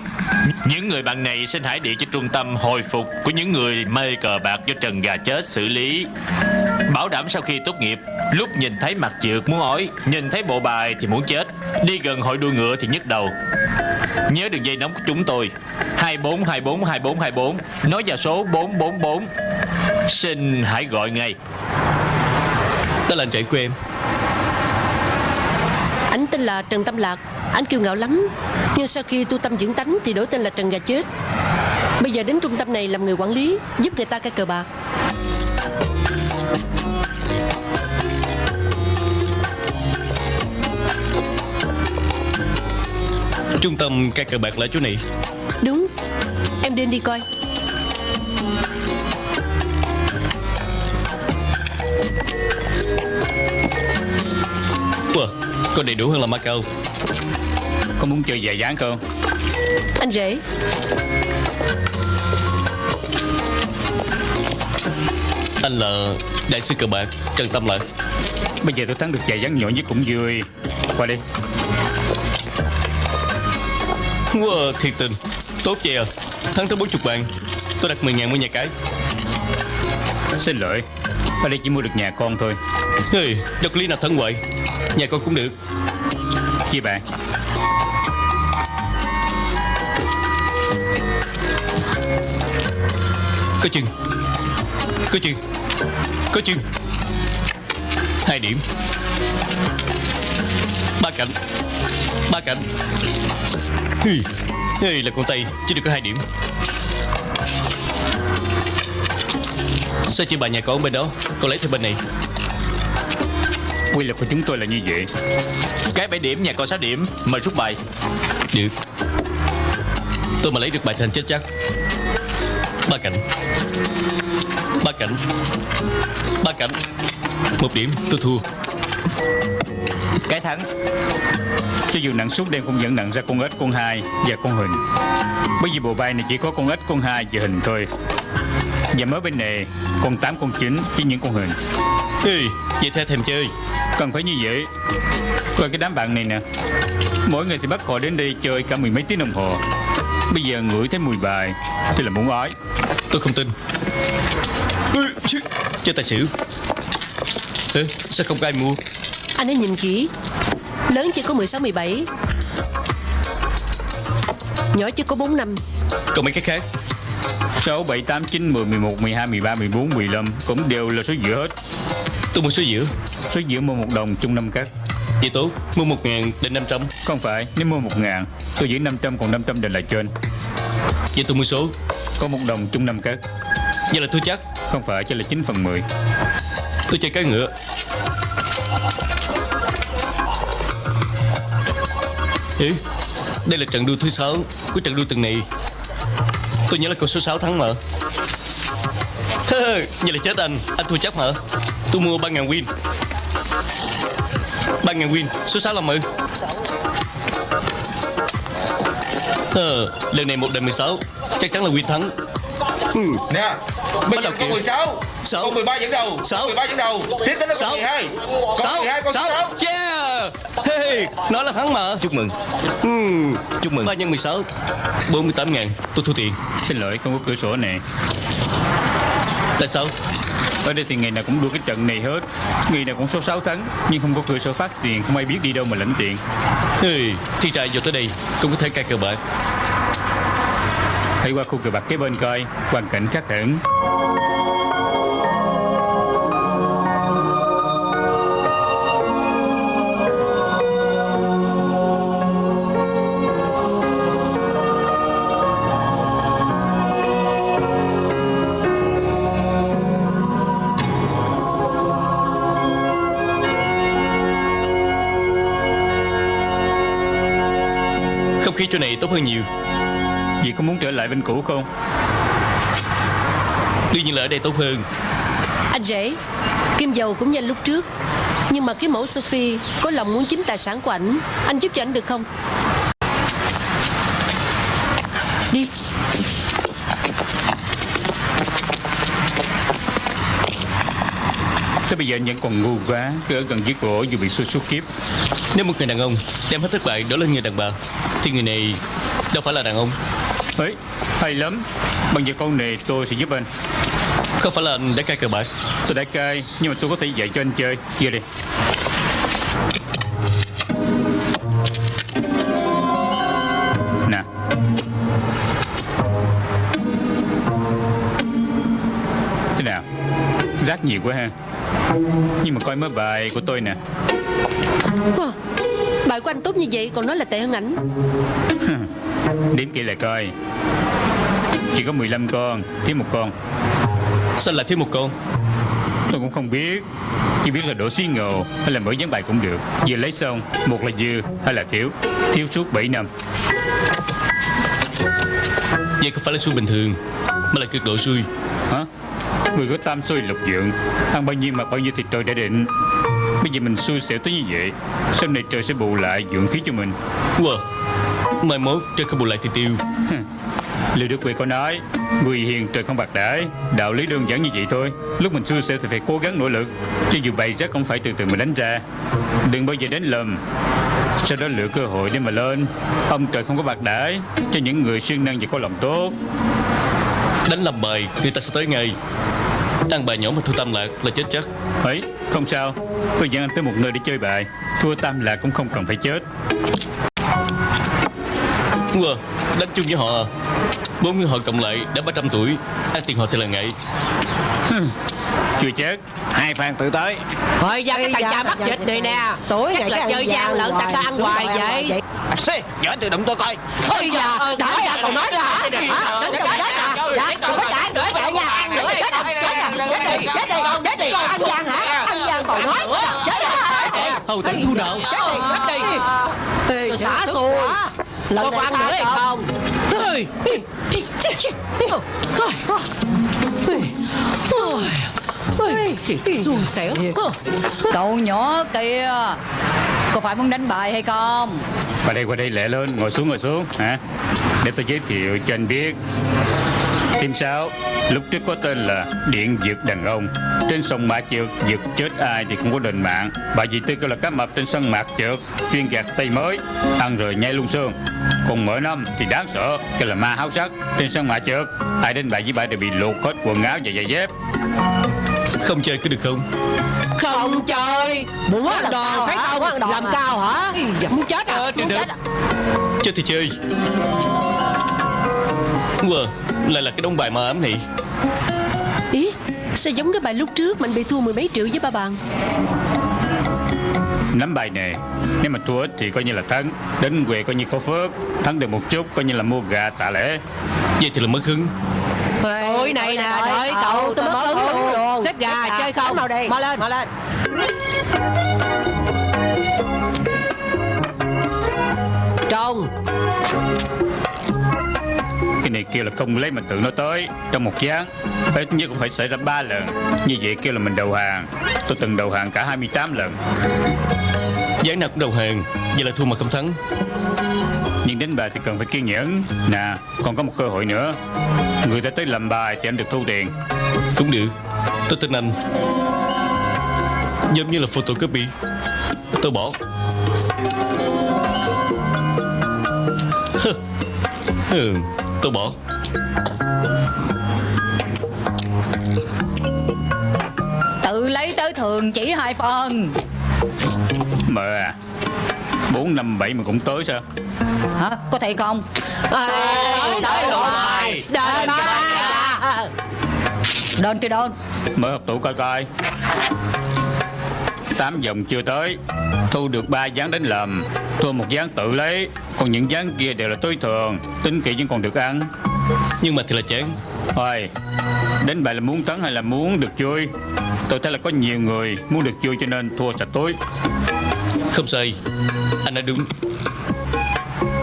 Những người bạn này xin hãy điện cho trung tâm hồi phục Của những người mê cờ bạc do Trần Gà Chết xử lý. Bảo đảm sau khi tốt nghiệp Lúc nhìn thấy mặt trượt muốn ói Nhìn thấy bộ bài thì muốn chết. Đi gần hội đua ngựa thì nhức đầu. Nhớ đường dây nóng của chúng tôi 2424 2424 Nói vào số 444 Xin hãy gọi ngay. Đó là anh trẻ của em. Anh tên là Trần Tâm Lạc Anh kiêu ngạo lắm Nhưng sau khi tu tâm dưỡng tánh Thì đổi tên là Trần Gà Chết. Bây giờ đến trung tâm này làm người quản lý Giúp người ta cai cờ bạc. Trung tâm cai cờ bạc là chỗ này. Đúng Em đến đi coi. Wow, Còn đầy đủ hơn là Macau Có muốn chơi dài dáng không Anh rể. Anh là đại sư cờ bạc Trần Tâm Lạc Bây giờ tôi thắng được dài dáng nhỏ nhất cũng vui. Qua đi. Wow, thiệt tình Tốt vậy à Thắng tới 40 bàn Tôi đặt 10 ngàn mua nhà cái. Xin lỗi. Ở đây chỉ mua được nhà con thôi. Hey, có lý nào thắng hoài? Nhà con cũng được. Chia bạn Có chừng. Có chừng. Có chừng. Hai điểm. Ba cạnh. Ba cạnh. Hi, Hey, là con tay Chỉ được có hai điểm. Sao chỉ bà nhà con bên đó? Con lấy theo bên này. Quy luật của chúng tôi là như vậy. Cái 7 điểm nhà con 6 điểm. Mời rút bài. Được. Tôi mà lấy được bài thành chết chắc. Ba cạnh cạnh Ba cạnh Một điểm tôi thua. Cái thắng. Cho dù nặng suốt đêm cũng vẫn nặng ra con ếch, con hai và con hình Bởi vì bộ bài này chỉ có con ếch, con hai và hình thôi. Và mới bên này Con tám, con chín chỉ những con hình Ê, vậy theo thèm chơi. Cần phải như vậy. Coi cái đám bạn này nè. Mỗi ngày thì bắt họ đến đây chơi cả mười mấy tiếng đồng hồ. Bây giờ ngửi thấy mùi bài Thì là muốn ói. Tôi không tin Chứ, Chơi tài xỉu. Ê, sao không có ai mua? Anh hãy nhìn kỹ. Lớn chỉ có 16-17 Nhỏ chỉ có 4 năm. Còn mấy cái khác? 6, 7, 8, 9, 10, 11, 12, 13, 14, 15 Cũng đều là số giữa hết. Tôi mua số giữa Số giữa mua một đồng chung năm cắt. Vậy tốt. Mua một ngàn đến 500 Không phải, nếu mua một ngàn Tôi giữ 500 còn 500 đền là trên. Vậy tôi mua số. Có một đồng chung năm cắt. Vậy là thua chắc không phải, chỉ là 9 phần 10 Tôi chơi cái ngựa. Ê, đây là trận đua thứ 6 của trận đua tuần này. Tôi nhớ là con số 6 thắng mà. Vậy là chết anh. Anh thua chắc mà. Tôi mua 3.000 win. 3.000 win. Số 6 là mừ Ờ, lần này một đời 16 Chắc chắn là win thắng. Ừ. Nè. Bây giờ kìa. 16 Sáu. Con 13 dẫn đầu. Sáu. Con 13 dẫn đầu. Tiếp đến là con Sáu. 12 Con Sáu. 12 con 6 Sáu. Yeah. Hey Nó là thắng mà. Chúc mừng. Chúc mừng. 3 nhân 16 48 ngàn. Tôi thua tiền. Xin lỗi không có cửa sổ nè. Tại sao Ở đây thì ngày nào cũng đua cái trận này hết. Ngày nào cũng số 6 thắng Nhưng không có cửa sổ phát tiền Không ai biết đi đâu mà lãnh tiền. Hey, Thi trai vô tới đây Cũng có thể cài cờ bạc. Hãy qua khu cờ bạc kế bên coi Hoàn cảnh khác hẳn khí chỗ này tốt hơn nhiều. Vì có muốn trở lại bên cũ không? Đương nhiên là ở đây tốt hơn. Anh rể Kim dầu cũng nhanh lúc trước. Nhưng mà cái mẫu Sophie Có lòng muốn chiếm tài sản của ảnh Anh giúp cho ảnh được không? Đi. Tới bây giờ anh vẫn còn ngu quá Cứ ở gần dưới cổ dù bị xui suốt kiếp. Nếu một người đàn ông đem hết thất bại đó lên người đàn bà Thì người này đâu phải là đàn ông. Ấy hay lắm. Bằng giờ câu này tôi sẽ giúp anh. Không phải là anh đã cai cờ bạc? Tôi đã cai Nhưng mà tôi có thể dạy cho anh chơi. Giờ đi. Nè. Thế nào? Rác nhiều quá ha. Nhưng mà coi mới bài của tôi nè. Wow. Bài của anh tốt như vậy còn nói là tệ hơn ảnh. Đếm kỹ lại coi. Chỉ có 15 con Thiếu một con. Sao lại thiếu một con? Tôi cũng không biết. Chỉ biết là đổ xí ngầu Hay là mở dán bài cũng được. Vừa lấy xong Một là dư Hay là thiếu. Thiếu suốt 7 năm. Vậy không phải là xui bình thường Mà là cực độ xui? Hả? Người có tam xôi lục dượng Ăn bao nhiêu mặc bao nhiêu thì trời đã định Bây giờ mình xui xẻo tới như vậy Sau này trời sẽ bù lại dưỡng khí cho mình. Wow Mai mốt trời không bù lại thì tiêu. Lưu Đức Huệ có nói Người hiền trời không bạc đãi. Đạo lý đơn giản như vậy thôi. Lúc mình xui xẻo thì phải cố gắng nỗ lực Cho dù bày rác không phải từ từ mình đánh ra. Đừng bao giờ đánh lầm. Sau đó lựa cơ hội để mà lên. Ông trời không có bạc đãi Cho những người siêng năng và có lòng tốt. Đánh làm bài Người ta sẽ tới ngay. Ăn bài nhỏ mà thu tâm lạc là chết chắc. Ấy không sao Tôi dẫn anh tới một nơi để chơi bài Thua tam lạc cũng không cần phải chết Wow Đánh chung với họ à Bốn người họ cộng lại đã 300 tuổi Ăn tiền họ thì là ngại Chưa chết Hai phan tự tới Thôi ra cái thằng cha mắc dịch này nè Tối Chắc là chơi gian lận Tại sao ăn hoài vậy Xê Nhỏ từ đụng tôi coi Thôi giờ Đã ra còn nói ra hả? Đừng có chết à Dạ Đừng có chạy Đừng có chạy nha Chết rồi Chết rồi Chết đi Chết đi Chết đi Ăn gian hả Ăn gian còn nói Chết Hầu tấn thu đạo Chết đi Chết đi Xả xù Lần này ăn nữa hay không Xui xẻo Cậu nhỏ kia Có phải muốn đánh bài hay không Qua đây qua đây lẹ lên Ngồi xuống ngồi xuống hả Để tôi giới thiệu cho anh biết Team 6 Lúc trước có tên là Điện Dược Đàn Ông. Trên sông Mã Trượt Dược chết ai thì cũng có đền mạng. Bà dì tư kêu là cá mập trên sân Mạc Trượt Chuyên gạt tay mới Ăn rồi nhai luôn xương. Còn mỗi năm thì đáng sợ Kêu là ma háo sắc. Trên sân Mã Trượt Ai đến bài với bà đều bị lột hết quần áo và giày dép. Không chơi cứ được không? Không chơi. Muốn ăn đòn phải không? Muốn Làm à? sao hả? Muốn chết à? Được. được Chơi thì chơi Wow Lại là cái đống bài mà ám này. Ý Sao giống cái bài lúc trước Mình bị thua mười mấy triệu với ba bạn? Nắm bài này Nếu mà thua ít thì coi như là thắng. Đến quê coi như có phước Thắng được một chút coi như là mua gà tạ lễ Vậy thì là mất hứng. Ôi này nè Đợi cậu tôi mất hứng. luôn. Xếp gà chơi không? Mau đi. Mau lên. Mau lên. Trông kêu là không lấy mà tự nó tới. Trong một gián Ít nhất cũng phải xảy ra ba lần. Như vậy kêu là mình đầu hàng. Tôi từng đầu hàng cả 28 lần. Gián nào cũng đầu hàng Vậy là thua mà không thắng. Nhưng đánh bài thì cần phải kiên nhẫn. Nè còn có một cơ hội nữa. Người ta tới làm bài thì anh được thu tiền. Cũng được. Tôi tin anh. Giống như là photocopy. Tôi bỏ. Ừ, Tôi bỏ. Tự lấy tới thường chỉ hai phần. À 4, 5, 7 mà cũng tới sao? Hả? Có thể không? Tới tới rồi Đền ba Đền thì đền Mở học tủ coi coi tám vòng chưa tới. Thu được ba dáng đánh lầm Thua một dáng tự lấy. Còn những dáng kia đều là tối thường Tính kỹ vẫn còn được ăn. Nhưng mà thì là chán Thôi Đánh bài là muốn thắng hay là muốn được vui Tôi thấy là có nhiều người muốn được vui cho nên thua sạch tối Không sai Anh đã đúng.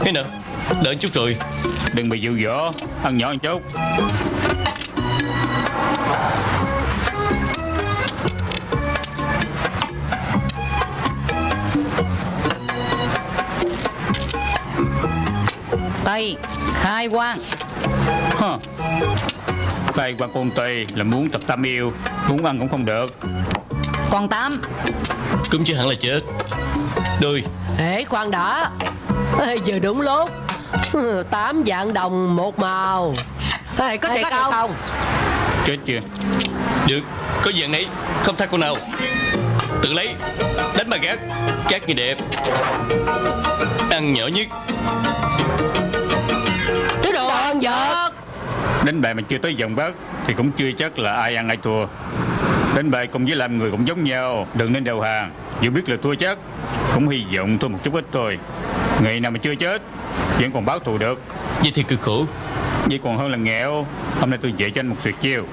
Thế nào? Đợi chút rồi. Đừng bị dụ dỗ Ăn nhỏ một chút Tây. Khai quang. Hơ. Khai quan con tây là muốn tập tam yêu Muốn ăn cũng không được. Còn tám Cũng chưa hẳn là chết. Đôi Ê khoan đã. Ê, Giờ đúng lúc. Tám dạng đồng một màu. Ê, có Ê, thiệt có thiệt không? không? Chết chưa? Được. Có dạng này Không thắc cô nào. Tự lấy. Đánh bà gác. Gác như đẹp. Ăn nhỏ nhất Đánh bài mà chưa tới vòng bát Thì cũng chưa chắc là ai ăn ai thua. Đánh bài cùng với làm người cũng giống nhau Đừng nên đầu hàng. Dù biết là thua chắc Cũng hy vọng thua một chút ít thôi. Ngày nào mà chưa chết Vẫn còn báo thù được. Vậy thì cực khổ. Vậy còn hơn là nghèo Hôm nay tôi dạy cho anh một tuyệt chiêu.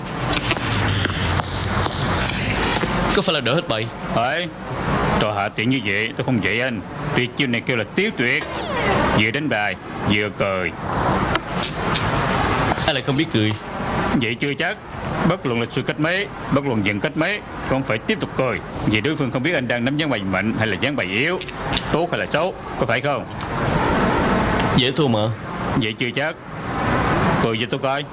Có phải là đỡ hết bài Phải Trò hạ tiện như vậy tôi không dạy anh. Tuyệt chiêu này kêu là tiếu tuyệt. Vừa đánh bài vừa cười Ai lại không biết cười? Vậy chưa chắc. Bất luận lịch sư cách mấy Bất luận dần cách mấy Con phải tiếp tục cười. Vì đối phương không biết anh đang nắm dáng bài mạnh Hay là dáng bài yếu Tốt hay là xấu Có phải không? Dễ thua mà. Vậy chưa chắc. Cười cho tôi coi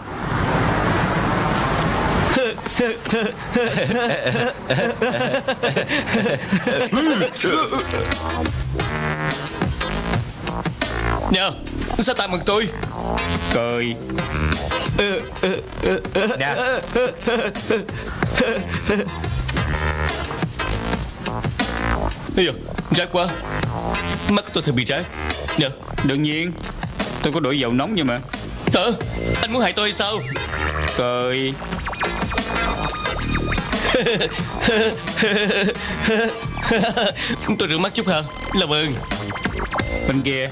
Nhờ Sao tay mừng tôi? Cười. Nè Bây giờ Rác quá. Mắt tôi thật bị rác Nhờ Đương nhiên Tôi có đổ dầu nóng nhưng mà. Hả? Anh muốn hại tôi hay sao? Cười. Tôi rửa mắt chút hả? Làm ơn. Bên kia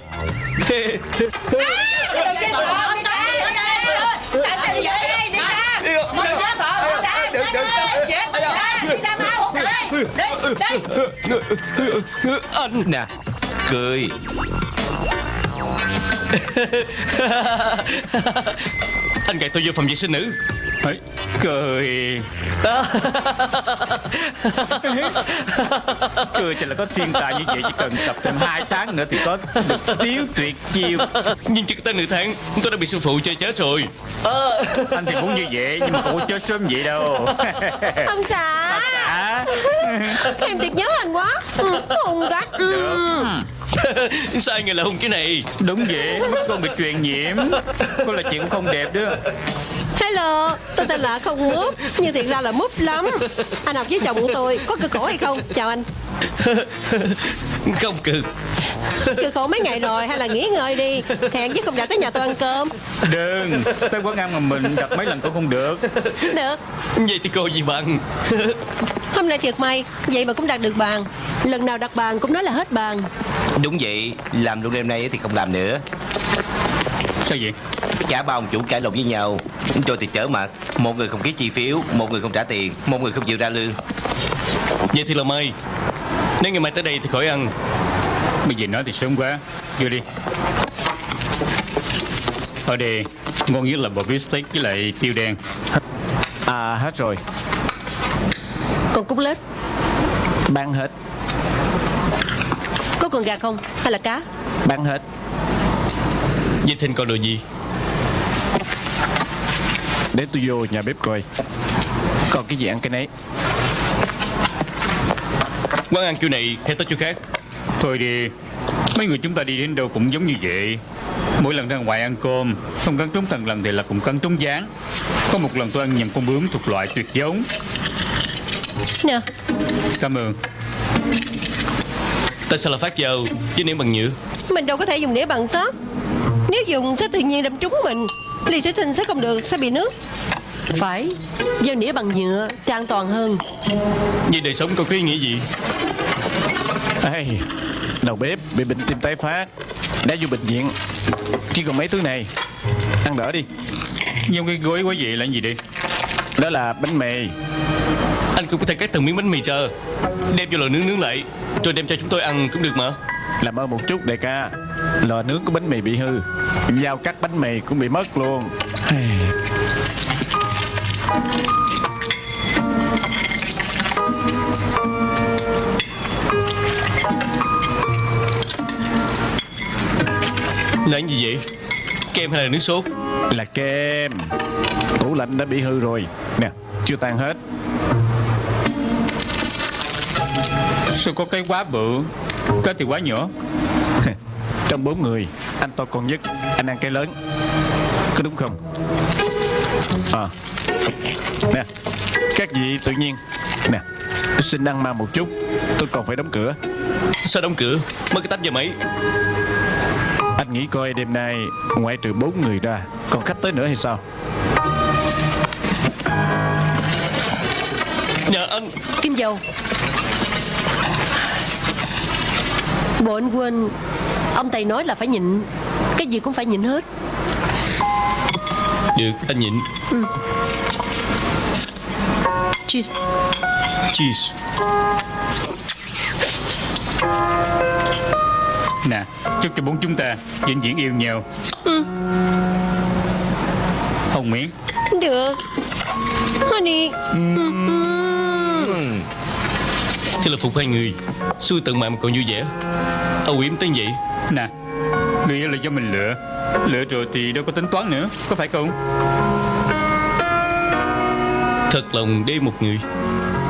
anh nè Cười. Anh gạt tôi vô phòng vệ sinh nữ. Ấy, Cười. Cười thì là có thiên tài như vậy Chỉ cần tập thêm 2 tháng nữa Thì có được tiếu tuyệt chiêu. Nhưng chưa tới nửa tháng Tôi đã bị sư phụ chơi chết rồi. Anh thì muốn như vậy Nhưng mà không có chết sớm vậy đâu. Ông xã à, Em thiệt nhớ anh quá. Ừ, Hùng cách. Ừ. Sao người là hùng cái này? Đúng vậy Con bị truyền nhiễm. Con là chuyện cũng không đẹp đó. Hello Tôi tên là Không Múp Nhưng thiệt ra là Múp lắm. Anh học với chồng của tôi Có cực khổ hay không? Chào anh. Không cực Cực khổ mấy ngày rồi Hay là nghỉ ngơi đi. Hẹn với công đã tới nhà tôi ăn cơm. Đừng. Tới quán ăn mà mình đặt mấy lần cũng không được. Được. Vậy thì cô gì bằng Hôm nay thiệt may Vậy mà cũng đặt được bàn. Lần nào đặt bàn cũng nói là hết bàn. Đúng vậy Làm luôn đêm nay thì không làm nữa. Sao vậy Cả ba ông chủ cãi lộn với nhau. Rồi thì trở mặt. Một người không ký chi phiếu Một người không trả tiền Một người không chịu ra lương. Vậy thì là mai Nếu ngày mai tới đây thì khỏi ăn. Bây giờ nói thì sớm quá. Vô đi. Ở đây Ngon nhất là bò bít steak với lại tiêu đen. À hết rồi. Còn cút lết. Bán hết. Có con gà không? Hay là cá? Bán hết. Vậy Thinh còn đồ gì Để tôi vô nhà bếp coi. Còn cái gì ăn cái nấy. Quán ăn kiểu này hay tới chỗ khác. Thôi đi. Mấy người chúng ta đi đến đâu cũng giống như vậy. Mỗi lần ra ngoài ăn cơm Không cắn trúng thần lần thì là cũng cắn trúng gián Có một lần tôi ăn nhầm con bướm thuộc loại tuyệt giống. Nè. Cảm ơn. Tại sao là phát dầu với nĩa bằng nhựa? Mình đâu có thể dùng đĩa bằng sắt Nếu dùng sẽ tự nhiên đâm trúng mình Ly thủy tinh sẽ không được, sẽ bị nước. Phải Dao nĩa bằng nhựa thì an toàn hơn. Vậy đời sống có ý nghĩa gì? Ê, Đầu bếp bị bệnh tim tái phát Đã vô bệnh viện. Chỉ còn mấy thứ này Ăn đỡ đi. Nhưng cái gối quá vậy là gì đi Đó là bánh mì. Anh cũng có thể cắt từng miếng bánh mì cho. Đem vô lò nướng nướng lại Rồi đem cho chúng tôi ăn cũng được mà. Làm ơn một chút đại ca Lò nướng của bánh mì bị hư. Dao cắt bánh mì cũng bị mất luôn. Là gì vậy? Kem hay là nước sốt? Là kem. Tủ lạnh đã bị hư rồi. Nè chưa tan hết. Sao có cái quá bự Cái thì quá nhỏ Trong bốn người Anh to con nhất Anh ăn cái lớn. Có đúng không? À Nè Các vị tự nhiên. Nè Xin ăn mang một chút Tôi còn phải đóng cửa. Sao đóng cửa? Mất cái tách giờ mấy? Anh nghĩ coi đêm nay Ngoại trừ bốn người ra Còn khách tới nữa hay sao? Nhà anh. Kim dầu. Bộ anh quên Ông thầy nói là phải nhịn. Cái gì cũng phải nhịn hết. Được anh nhịn. Cheers. Cheese Nè Chúc cho bốn chúng ta vĩnh viễn yêu nhau. Hồng miếng Được. Honey. Thế là phục hai người. Xui tận mạng mà còn vui vẻ Âu yếm tới vậy Nè Người yêu là do mình lựa. Lựa rồi thì đâu có tính toán nữa Có phải không? Thật lòng để một người.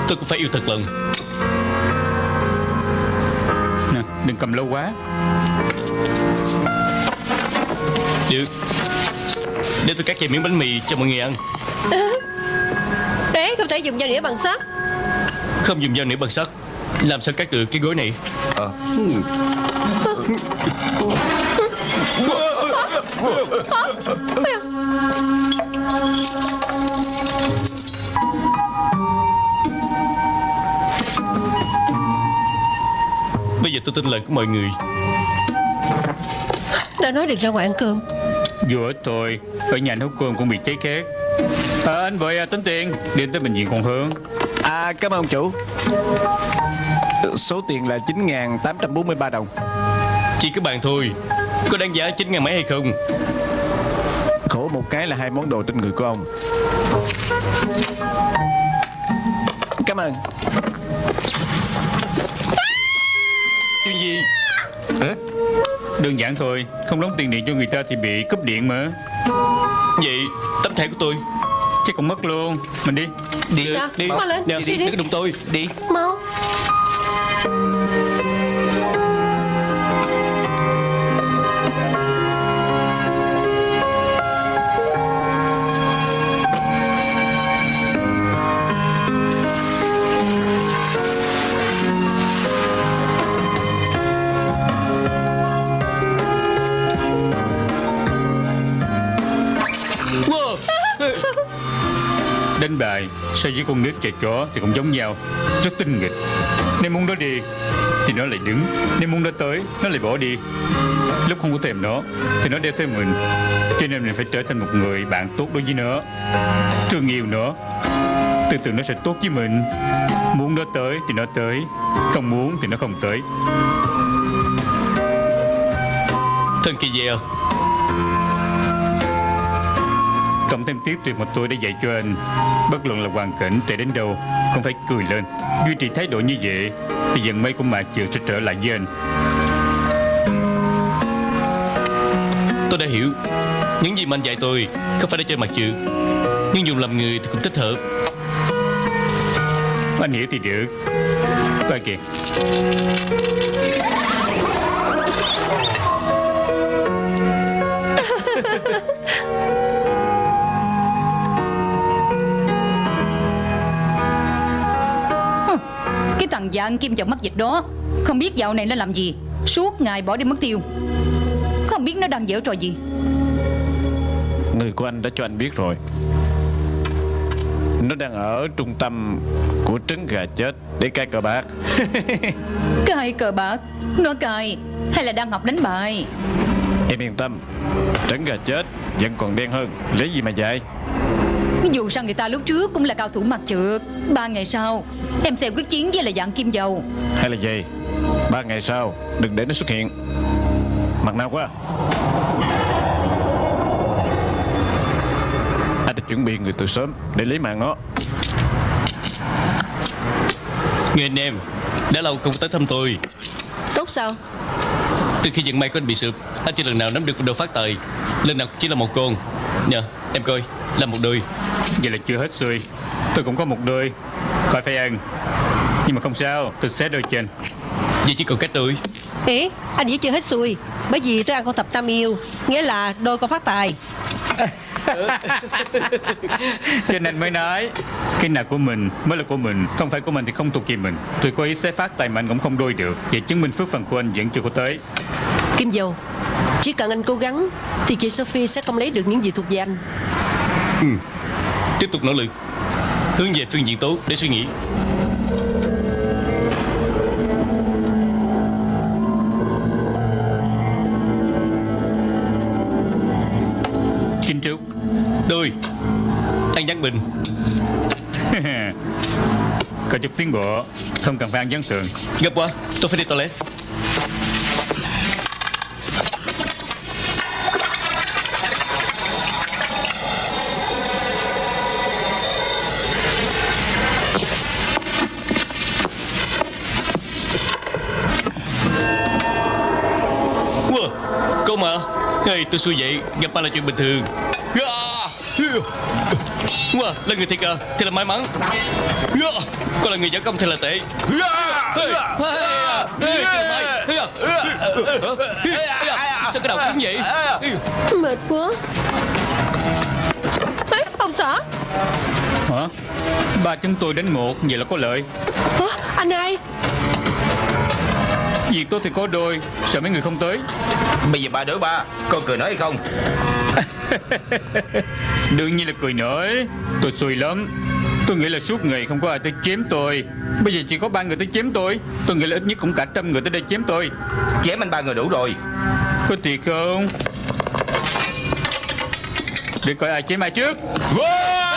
Tôi cũng phải yêu thật lòng. Nè đừng cầm lâu quá. Được. Để tôi cắt vài miếng bánh mì cho mọi người ăn. Bé không thể dùng dao đĩa bằng sắt. Không dùng dao nĩa bằng sắt. Làm sao cắt được cái gối này Bây giờ tôi tin lời của mọi người. Đã nói được ra ngoài ăn cơm. Vừa thôi Ở nhà nấu cơm cũng bị cháy khét. À, Anh vội à, tính tiền. Đến tới bệnh viện còn hơn À cảm ơn chủ. Số tiền là 9.843 đồng Chỉ cái bàn thôi. Có đáng giá 9 ngàn mấy hay không? Khổ một cái là hai món đồ trên người của ông. Cảm ơn. Chuyện gì? Đơn giản thôi. Không đóng tiền điện cho người ta thì bị cúp điện mà. Vậy tấm thẻ của tôi. Chắc cũng mất luôn. Mình đi. Đi. Dạ, đi. Mau lên, Nè, đi, đi. đi. Đừng đụng tôi. Đi. Mau Đánh bài so với con nít chạy chó thì cũng giống nhau, Rất tinh nghịch. Nên muốn nó đi thì nó lại đứng nên muốn nó tới, nó lại bỏ đi. Lúc không có thèm nó thì nó đeo theo mình, Cho nên mình phải trở thành một người bạn tốt đối với nó, Thương yêu nó. Từ từ nó sẽ tốt với mình. Muốn nó tới thì nó tới, Không muốn thì nó không tới. Thân kỳ dèo Cộng thêm tiếp tuyệt mà tôi đã dạy cho anh. Bất luận là hoàn cảnh tệ đến đâu Không phải cười lên. Duy trì thái độ như vậy Thì dần mây của mạc trường sẽ trở lại với anh. Tôi đã hiểu. Những gì mà anh dạy tôi Không phải để chơi mặt chữ. Nhưng dùng làm người thì cũng thích hợp. Anh hiểu thì được. Coi kìa Thằng dạng kim chồng mắt dịch đó. Không biết dạo này nó làm gì. Suốt ngày bỏ đi mất tiêu. Không biết nó đang dở trò gì. Người của anh đã cho anh biết rồi. Nó đang ở trung tâm của trứng gà chết. Để cai cờ bạc. Cài cờ bạc? Nó cài Hay là đang học đánh bài? Em yên tâm. Trứng gà chết vẫn còn đen hơn. Lấy gì mà dạy Dù sao người ta lúc trước cũng là cao thủ mặt trượt. Ba ngày sau Em sẽ quyết chiến với là dạng kim dầu. Hay là gì? Ba ngày sau Đừng để nó xuất hiện. Mặt nào quá. Anh đã chuẩn bị người từ sớm Để lấy mạng nó. Người anh em Đã lâu không tới thăm tôi. Tốt sao? Từ khi vận may của anh bị sụp Anh chưa lần nào nắm được đồ phát tài. Lần nào chỉ là một con. Nè em coi Là một đôi. Vậy là chưa hết xuôi. Tôi cũng có một đôi. Khỏi phải ăn. Nhưng mà không sao Tôi xé đôi trên. Vậy chỉ còn cách đôi Ý anh vẫn chưa hết xuôi. Bởi vì tôi ăn con tập tam yêu. Nghĩa là đôi con phát tài. Cho nên mới nói Cái nào của mình mới là của mình Không phải của mình thì không thuộc về mình. Tôi có ý xé phát tài mà anh cũng không đôi được. Vậy chứng minh phước phần của anh vẫn chưa có tới. Kim dầu Chỉ cần anh cố gắng Thì chị Sophie sẽ không lấy được những gì thuộc về anh Tiếp tục nỗ lực. Hướng về phương diện tốt để suy nghĩ. Chinh Trúc Đôi Ăn gián bình. Có chút tiến bộ Không cần phải ăn gián sườn. Gấp quá Tôi phải đi toilet Hey, tôi xui vậy. Gặp ba là chuyện bình thường. Wow, là người thiệt à Thì là may mắn. Cô là người giả công thì là tệ. Sao cái đầu cứng vậy? Mệt quá. Ê, Ông xã Hả? Ba chúng tôi đánh một Vậy là có lợi Hả? Anh hai Việc tôi thì có đôi Sợ mấy người không tới. Bây giờ ba đứa ba Con cười nói hay không? Đương nhiên là cười nổi Tôi xui lắm. Tôi nghĩ là suốt ngày không có ai tới chém tôi. Bây giờ chỉ có ba người tới chém tôi. Tôi nghĩ là ít nhất cũng cả trăm người tới đây chém tôi. Chém anh ba người đủ rồi. Có thiệt không? Để coi ai chém ai trước. Chết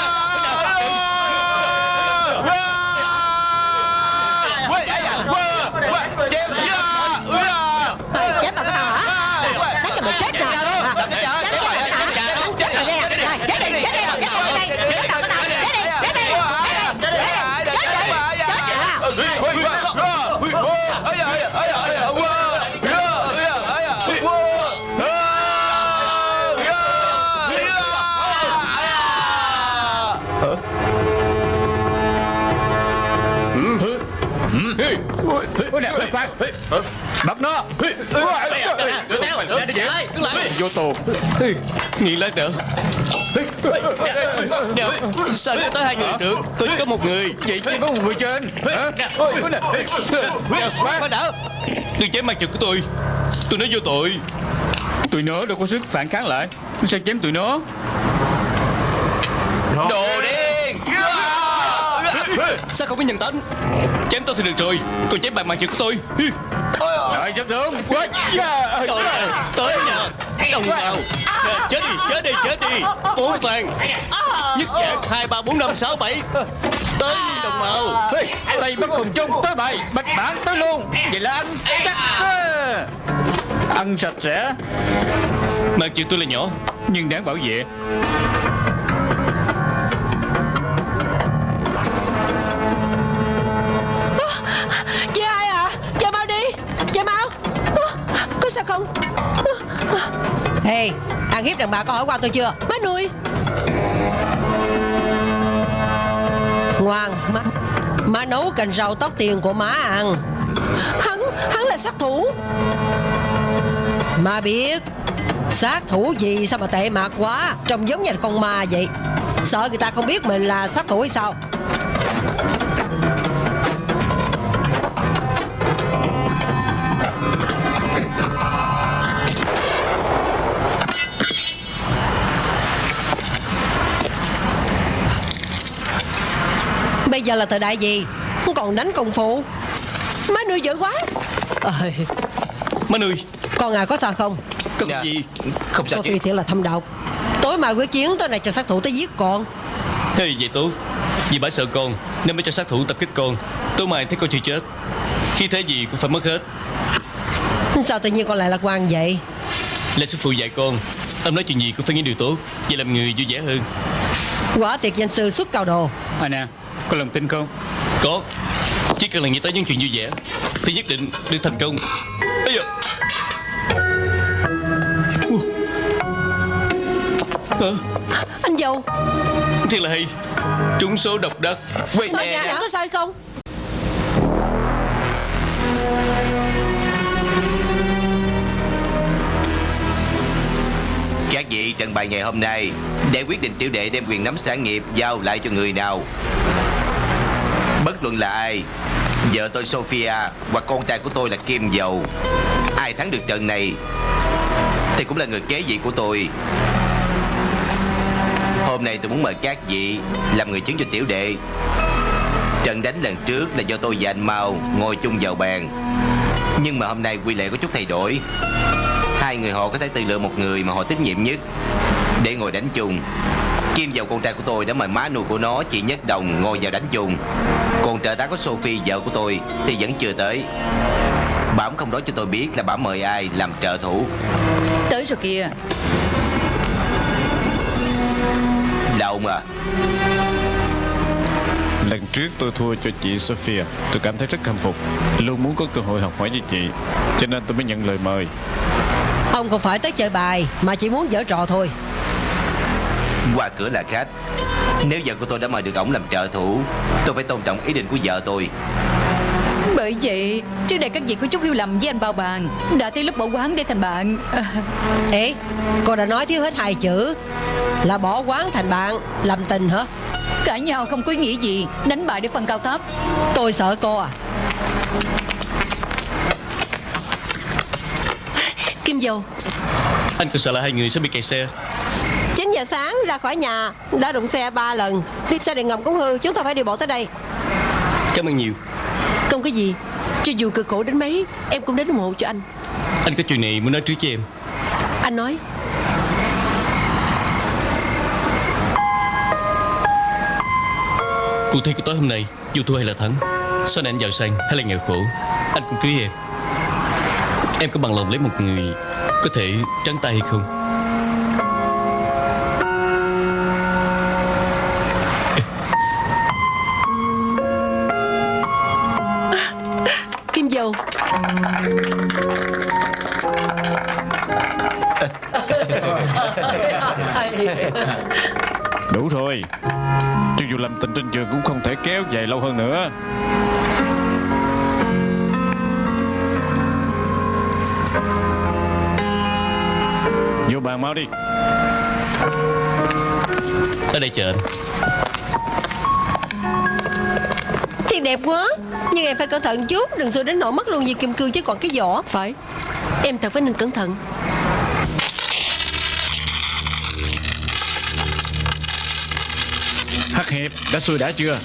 Bắt nó. Vô tù. Nghiện lát nữa Nè, Sao có tới hai người được? Tôi có một người. Vậy chỉ có một người trên. Khoan. đã. Đừng chém mặt chụp của tôi. Tôi nói vô tội. Tụi nó đâu có sức phản kháng lại. Nó sẽ chém tụi nó. Đồ điên Sao không biết nhận tính Chém tôi thì được rồi. Còn chém bạn mặt chụp của tôi Rồi rất đúng Quá Tới Tới nè Đồng nào? Chết đi Chết đi Chết đi. Bốn vàng Nhất dạng hai ba bốn năm sáu bảy. Tới đồng màu Ê, Tay bắt cùng chung tới bài Bạch bản tới luôn. Vậy là ăn chắc. Ăn sạch sẽ. Mặt chụp tôi là nhỏ Nhưng đáng bảo vệ đàn bà có hỏi qua tôi chưa? Má nuôi. Ngoan má Má nấu cành rau tóc tiền của má ăn. Hắn, hắn là sát thủ. Má biết Sát thủ gì sao mà tệ mạc quá Trông giống như là con ma vậy? Sợ người ta không biết mình là sát thủ hay sao? Bây giờ là thời đại gì? Không còn đánh công phu. Má nuôi dữ quá. Ơi, Má nuôi. Con à có sao không? Cần Dạ. gì? Không sao chứ. Sophie thiệt là thâm độc. Tối mai quyết chiến tối nay cho sát thủ tới giết con. Hey, vậy tốt Vì bà sợ con Nên mới cho sát thủ tập kích con. Tối mai thấy con chưa chết. Khi thế gì cũng phải mất hết. Sao tự nhiên con lại lạc quan vậy? Là sư phụ dạy con Ông nói chuyện gì cũng phải nghĩ điều tốt. Vậy làm người vui vẻ hơn. Quả tiệc danh sư xuất cao đồ. À Có lòng tin không? Có. Chỉ cần là nghĩ tới những chuyện vui vẻ Thì nhất định được thành công. Ây da Ờ, Anh giàu Thiệt là hay. Trúng số độc đắc. Quay nhà em có hay không? Các vị trận bài ngày hôm nay Để quyết định tiểu đệ đem quyền nắm sản nghiệp Giao lại cho người nào Bất luận là ai. Vợ tôi Sophia Hoặc con trai của tôi là Kim Dầu. Ai thắng được trận này Thì cũng là người kế vị của tôi. Hôm nay tôi muốn mời các vị Làm người chứng cho tiểu đệ. Trận đánh lần trước là do tôi và anh Mao Ngồi chung vào bàn. Nhưng mà hôm nay quy lệ có chút thay đổi. Hai người họ có thể tự lựa một người mà họ tín nhiệm nhất Để ngồi đánh chung. Kim vào con trai của tôi đã mời má nuôi của nó Chị Nhất Đồng ngồi vào đánh chung Còn trợ tá của Sophie vợ của tôi Thì vẫn chưa tới. Cũng không nói cho tôi biết là bà mời ai làm trợ thủ. Tới rồi kìa. Là ông à? Lần trước tôi thua cho chị Sophia Tôi cảm thấy rất khâm phục. Luôn muốn có cơ hội học hỏi với chị Cho nên tôi mới nhận lời mời. Ông không phải tới chơi bài Mà chỉ muốn dở trò thôi Qua cửa là khách. Nếu vợ của tôi đã mời được ổng làm trợ thủ Tôi phải tôn trọng ý định của vợ tôi. Bởi vậy Trước đây các vị có chút hiểu lầm với anh bao bàn Đã tới lúc bỏ quán để thành bạn. Ê Cô đã nói thiếu hết hai chữ Là bỏ quán thành bạn Làm tình hả? Cãi nhau không có ý nghĩa gì Đánh bại để phân cao thấp. Tôi sợ cô à. Kim dầu. Anh còn sợ là hai người sẽ bị kẹt xe. 9 giờ sáng ra khỏi nhà Đã đụng xe ba lần. Xe điện ngầm cũng hư Chúng ta phải đi bộ tới đây. Cảm ơn nhiều. Không có gì. Cho dù cực khổ đến mấy Em cũng đến ủng hộ cho anh. Anh có chuyện này muốn nói trước cho em. Anh nói. Cuộc thi của tối hôm nay Dù thua hay là thắng Sau này anh giàu sang hay là nghèo khổ Anh cũng cưới em. Em có bằng lòng lấy một người Có thể trắng tay hay không tình trên trường cũng không thể kéo dài lâu hơn nữa. Vô bàn mau đi. Ở đây chờ anh. Thiệt đẹp quá. Nhưng em phải cẩn thận chút Đừng xui đến nỗi mất luôn dây kim cương chứ còn cái vỏ. Phải. Em thật phải nên cẩn thận Hiệp đã xuôi đã chưa?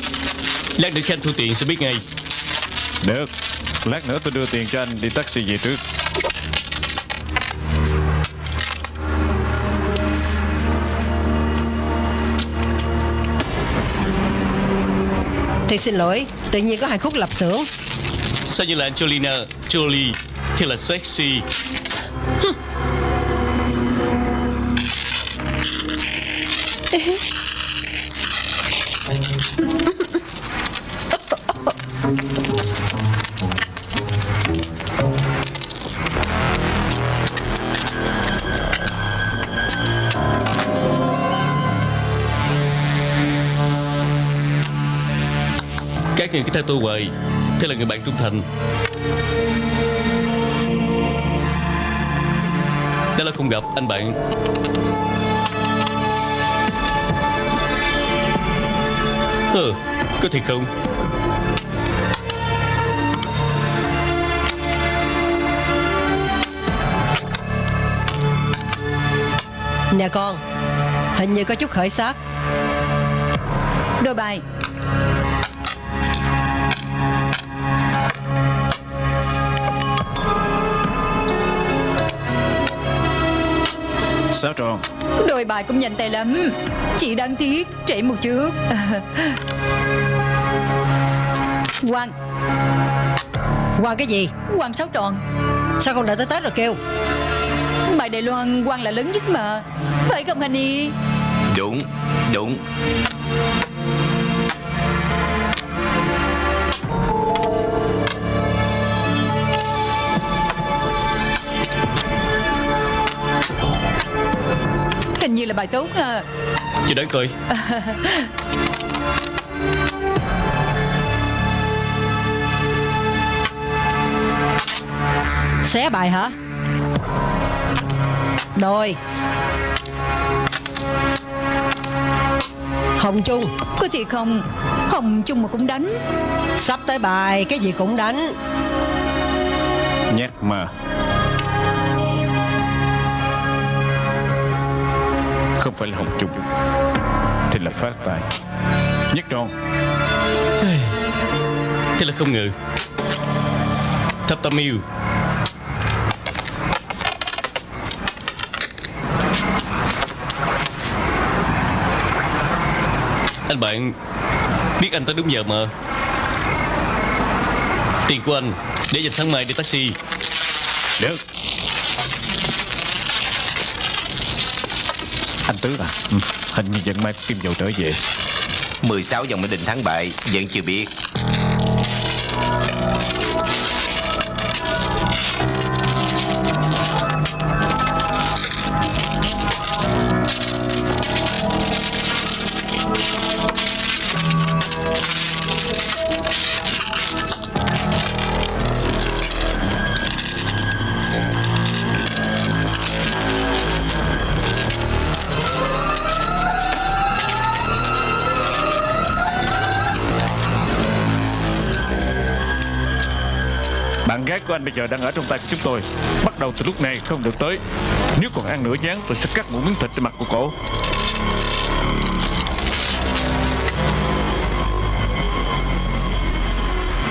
Lát nữa khi anh thu tiền sẽ biết ngay. Được. Lát nữa tôi đưa tiền cho anh đi taxi về trước. Thì xin lỗi Tự nhiên có hai khúc lập xưởng. Sao như là Angelina Jolie Thì là sexy theo tôi hoài. Thế là người bạn trung thành. Đã là không gặp anh bạn. Ừ, có thiệt không? Nè con Hình như có chút khởi sắc. Đôi bài Sáu tròn? Đôi bài cũng nhanh tay lắm. Chỉ đáng tiếc trễ một chút. Quang. Quan cái gì? Quang sáu tròn. Sao con đợi tới Tết rồi kêu? Bài Đài Loan Quang là lớn nhất mà. Phải không anh y Đúng Đúng là bài tốt à Chị đoán coi Xé bài hả? Đôi Hồng Trung Có chị không? Hồng chung mà cũng đánh. Sắp tới bài Cái gì cũng đánh. Nhát mà Không phải là hồng trung Thì là phát tài Nhất tròn Thế là không ngờ. Thập tam yêu. Anh bạn Biết anh tới đúng giờ mà. Tiền của anh Để dành sáng mai đi taxi. Được Tứ à ừ. Hình như vẫn mai kim dầu trở về 16 dòng mới Định thắng bại, Vẫn chưa biết của anh bây giờ đang ở trong tay của chúng tôi. Bắt đầu từ lúc này không được tới. Nếu còn ăn nửa nhán tôi sẽ cắt một miếng thịt trên mặt của cổ.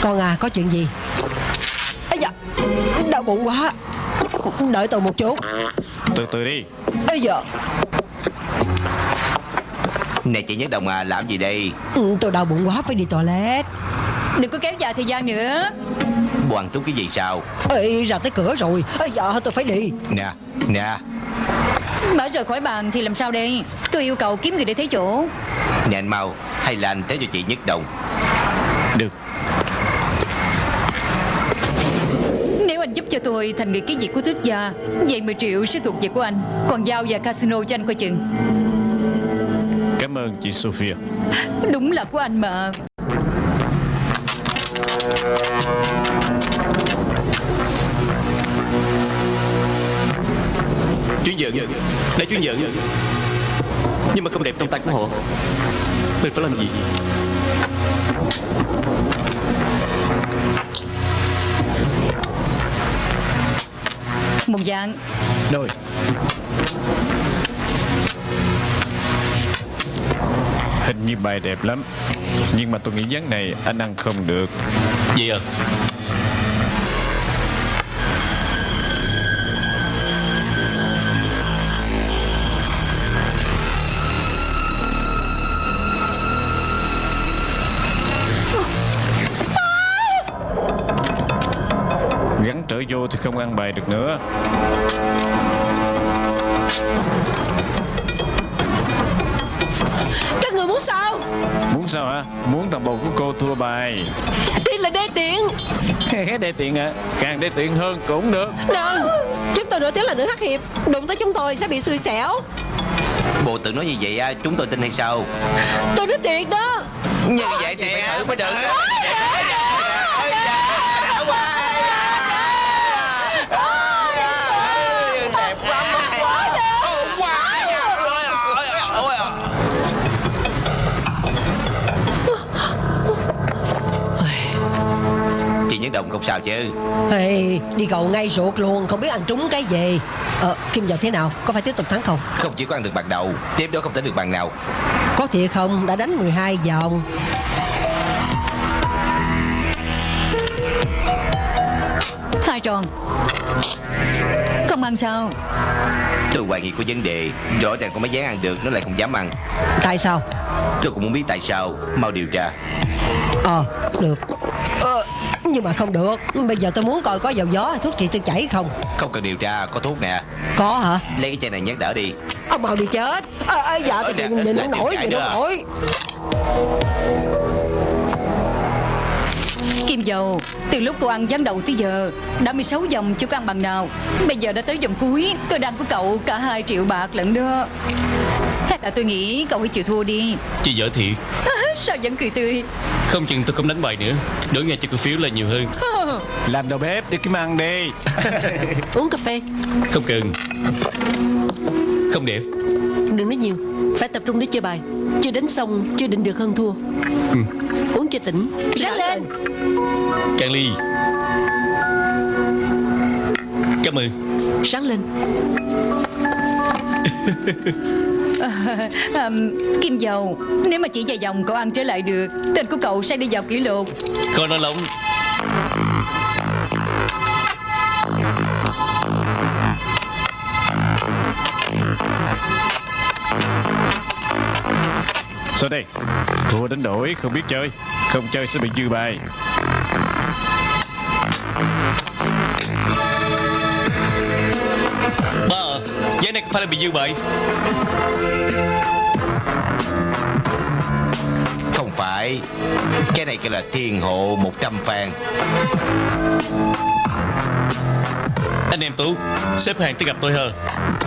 Con à có chuyện gì? Ây da Đau bụng quá. Đợi tôi một chút. Từ từ đi. Ây da. Nè chị Nhất Đồng à làm gì đây? Ừ, Tôi đau bụng quá phải đi toilet. Đừng có kéo dài thời gian nữa Hoàng trúng cái gì sao? Ê, ra tới cửa rồi. Ây da tôi phải đi. Nè Nè. Bảo rời khỏi bàn thì làm sao đây? Tôi yêu cầu kiếm người để thấy chỗ. Nè anh mau Hay là anh tới cho chị Nhất Đồng? Được. Nếu anh giúp cho tôi thành người kế vị của tước gia Vậy 10 triệu sẽ thuộc về của anh. Còn giao và casino cho anh coi chừng. Cảm ơn chị Sophia. Đúng là của anh mà giận. Là chuyên giận. Nhưng mà không đẹp trong tay của họ. Mình phải làm gì? Một dạng. Rồi. Hình như bài đẹp lắm. Nhưng mà tôi nghĩ dáng này anh ăn không được. Vậy à Trở vô thì không ăn bài được nữa. Các người muốn sao? Muốn sao hả? Muốn thằng bầu của cô thua bài. Tiền là đê tiện đê tiện hả? Càng đê tiện hơn cũng được. Nè Chúng tôi nổi tiếng là nữ hắc hiệp. Đụng tới chúng tôi sẽ bị xui xẻo. Bộ tự nói như vậy à, chúng tôi tin hay sao? Tôi nói thiệt đó. Như vậy thì phải thử mới được. Đó không sao chứ? Hey, đi cầu ngay ruột luôn Không biết ăn trúng cái gì. Ờ, Kim Dầu thế nào? Có phải tiếp tục thắng không? Không chỉ có ăn được bàn đầu Tiếp đó không tính được bàn nào. Có thiệt không? Đã đánh 12 vòng. Hai tròn Không ăn sao? Tôi hoài nghi có vấn đề. Rõ ràng con mấy dám ăn được Nó lại không dám ăn. Tại sao? Tôi cũng muốn biết tại sao. Mau điều tra. Ờ được. Ờ, Nhưng mà không được. Bây giờ tôi muốn coi có dầu gió hay thuốc trị tôi chảy không. Không cần điều tra Có thuốc nè. Có hả? Lấy cái chai này nhét đỡ đi. Ông mau đi chết. À, à, Dạ tôi nè, nhìn không nổi chạy Nhìn nữa không à. nổi. Kim dầu Từ lúc cô ăn gián đầu tới giờ Đã 16 vòng chưa có ăn bằng nào. Bây giờ đã tới vòng cuối Tôi đang của cậu cả 2 triệu bạc lận đó. Hay là tôi nghĩ cậu hãy chịu thua đi. Chị dở thiệt Sao vẫn cười tươi Không chừng tôi không đánh bài nữa. Đổi ngay cho cổ phiếu là nhiều hơn. Làm đầu bếp đi kiếm ăn đi. Uống cà phê. Không cần. Không đẹp Đừng nói nhiều. Phải tập trung để chơi bài. Chưa đánh xong Chưa định được hơn thua. Uống cho tỉnh. Ráng lên. Cạn ly. Cảm ơn. Ráng lên à, Kim dầu Nếu mà chỉ vài vòng cậu ăn trở lại được Tên của cậu sẽ đi vào kỷ lục. Coi nó lỏng. Sao đây? Thua đánh đổi không biết chơi Không chơi sẽ bị dư bài này có phải là bị dư bài Không phải. Cái này kêu là thiên hộ 100 vàng. Anh em Tú Xếp hàng tới gặp tôi hờ.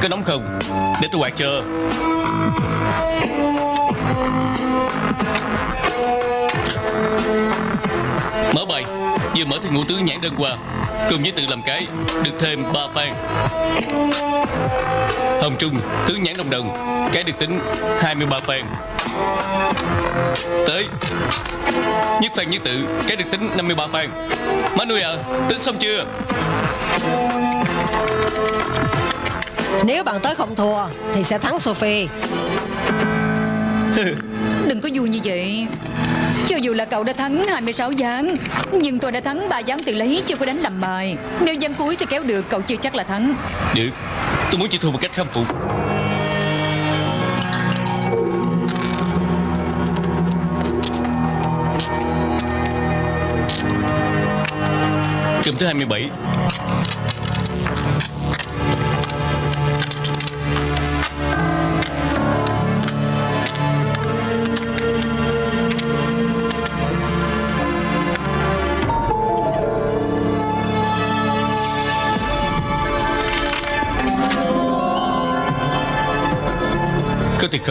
Có nóng không Để tôi quạt cho Mở bài Vừa mở thì ngũ tứ nhãn đơn qua Cùng với tự làm cái Được thêm 3 phan Hồng Trung Tứ nhãn đồng đồng Cái được tính 23 phan Tới Nhất phan nhất tự Cái được tính 53 phan Má nuôi à Tính xong chưa? Nếu bạn tới không thua Thì sẽ thắng Sophie Đừng có vui như vậy. Cho dù là cậu đã thắng 26 gián Nhưng tôi đã thắng 3 gián tự lấy, Chưa có đánh làm bài. Nếu gián cuối thì kéo được, cậu chưa chắc là thắng. Được Tôi muốn chị thua một cách khâm phục. Cầm thứ 27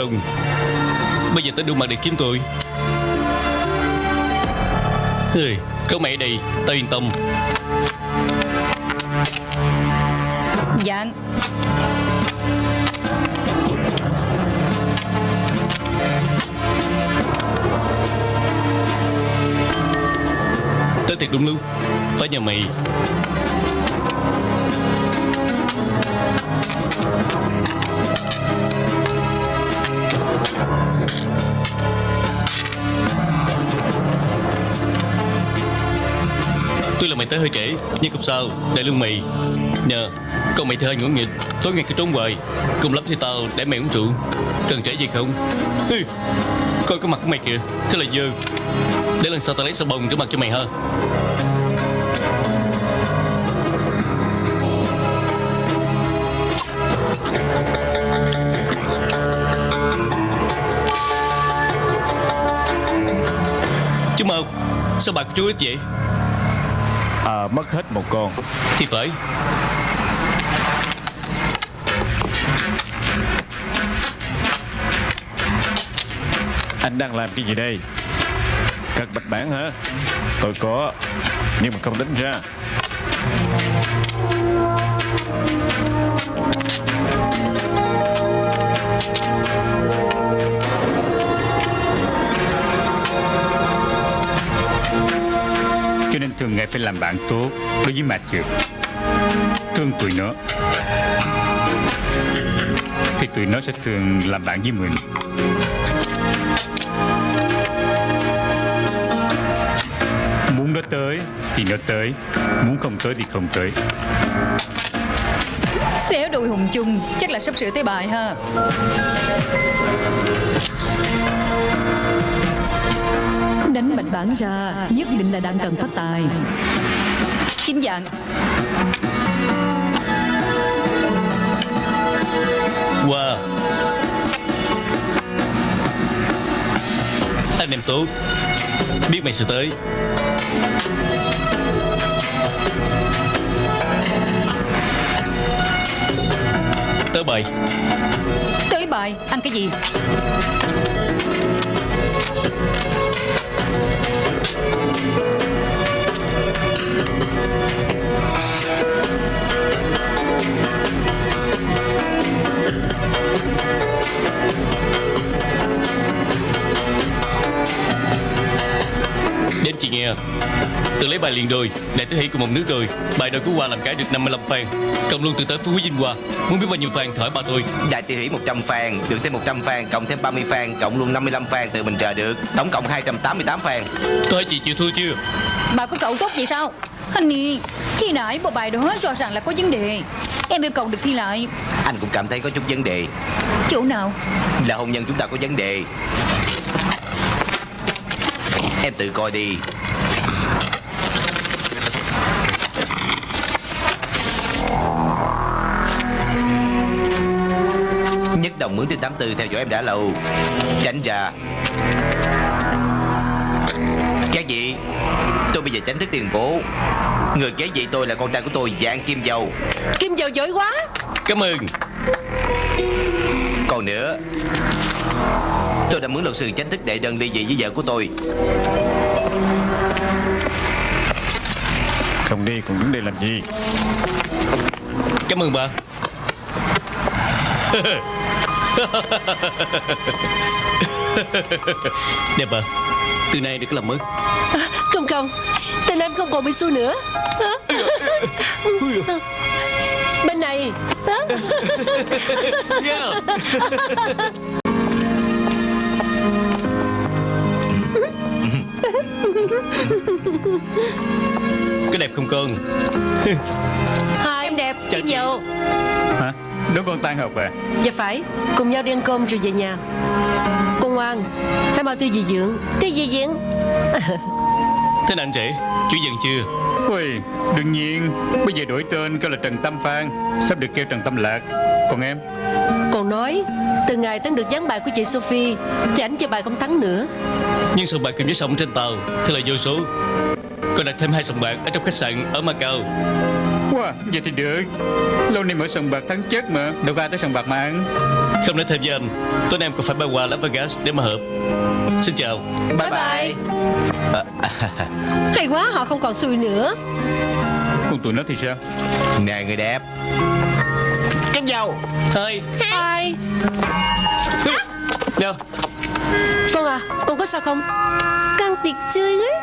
Không Bây giờ tới đủ mặt để kiếm tôi. Hơi, Có mày ở đây Tao yên tâm. Dạ Tới thiệt đúng lúc. Phải nhờ mày là mày tới hơi trễ Nhưng không sao Để lương mì. Nhờ Còn mày thì hơi ngủ nghịch Tối ngày cứ trốn hoài. Cùng lắm thì tao để mày uống rượu. Cần trễ gì không? Hừ, Coi cái mặt của mày kìa Thế là dơ. Để lần sau tao lấy xà bông rửa mặt cho mày ha. Chú Mơ Sao bà của chú ít vậy? Mất hết một con. Thì phải Anh đang làm cái gì đây? Cất bạch bản hả? Tôi có Nhưng mà không đánh ra phải làm bạn tốt Đối với mà trượt Thương tụi nó. Thì tụi nó sẽ thường làm bạn với mình. Muốn nó tới thì nó tới. Muốn không tới thì không tới. Xéo đôi hùng chung, Chắc là sắp sửa tới bài ha. Bạch bản ra Nhất định là đang cần phát tài. Chính dạng Wow. Anh em tốt. Biết mày sẽ tới. Tới bài. Tới bài Ăn cái gì Đến chị nghe. Tự lấy bài liền đôi Đại tứ hỷ cùng một nước rồi Bài đôi của Hoa làm cái được 55 fan. Cộng luôn từ tới Phú Quý Vinh Hoa. Muốn biết bao nhiêu fan thổi bà tôi? Đại tiêu hỷ 100 fan Được thêm 100 fan Cộng thêm 30 fan Cộng luôn 55 fan từ mình chờ được. Tổng cộng 288 fan. Tôi hỏi chị chịu thua chưa? Bà có cậu tốt vậy sao? Honey Khi nãy bộ bài đó rõ ràng là có vấn đề. Em yêu cầu được thi lại cảm thấy có chút vấn đề. Chỗ nào? Là hôn nhân chúng ta có vấn đề. Em tự coi đi. Nhất đồng mướn trên 84 theo dõi em đã lâu. Tránh ra. Các vị Tôi bây giờ tránh thức tiền bố. Người kế vị tôi là con trai của tôi Dạng Kim Dầu Kim dầu giỏi quá. Cảm ơn Còn nữa. Tôi đã mướn luật sư tránh thức đệ đơn ly dị với vợ của tôi. Không đi còn đứng đây làm gì? Cảm ơn bà. Đẹp bà Từ nay đừng có làm mất Không không Tên em không còn bị xui nữa. Hả? Có đẹp không con Hai em đẹp Kim dầu Hả? Đứa con tan học à? Dạ phải Cùng nhau đi ăn cơm rồi về nhà. Con ngoan Hãy mau tiêu dì dưỡng. Tiêu dì dưỡng. Thế nào anh rể Chú dần chưa Ôi, đương nhiên. Bây giờ đổi tên kêu là Trần Tâm Phan. Sắp được kêu Trần Tâm Lạc. Còn em? Còn nói Từ ngày tấn được dán bài của chị Sophie Thì ảnh cho bài không thắng nữa. Nhưng sòng bạc cùng với sòng trên tàu Thế là vô số. Còn đặt thêm hai sòng bạc ở trong khách sạn ở Macau Wow, vậy thì được. Lâu nay mở sòng bạc thắng chết mà. Đâu có ai tới sòng bạc mà ăn. Không nói thêm với anh Tối nay em còn phải bay qua Las Vegas để mà hợp Xin chào. Bye bye, Hay quá họ không còn xui nữa. Còn tụi nó thì sao? Nè người đẹp. Cánh dầu Thôi. Hai. Nè Con à Con có sao không? Con tiệt chơi ấy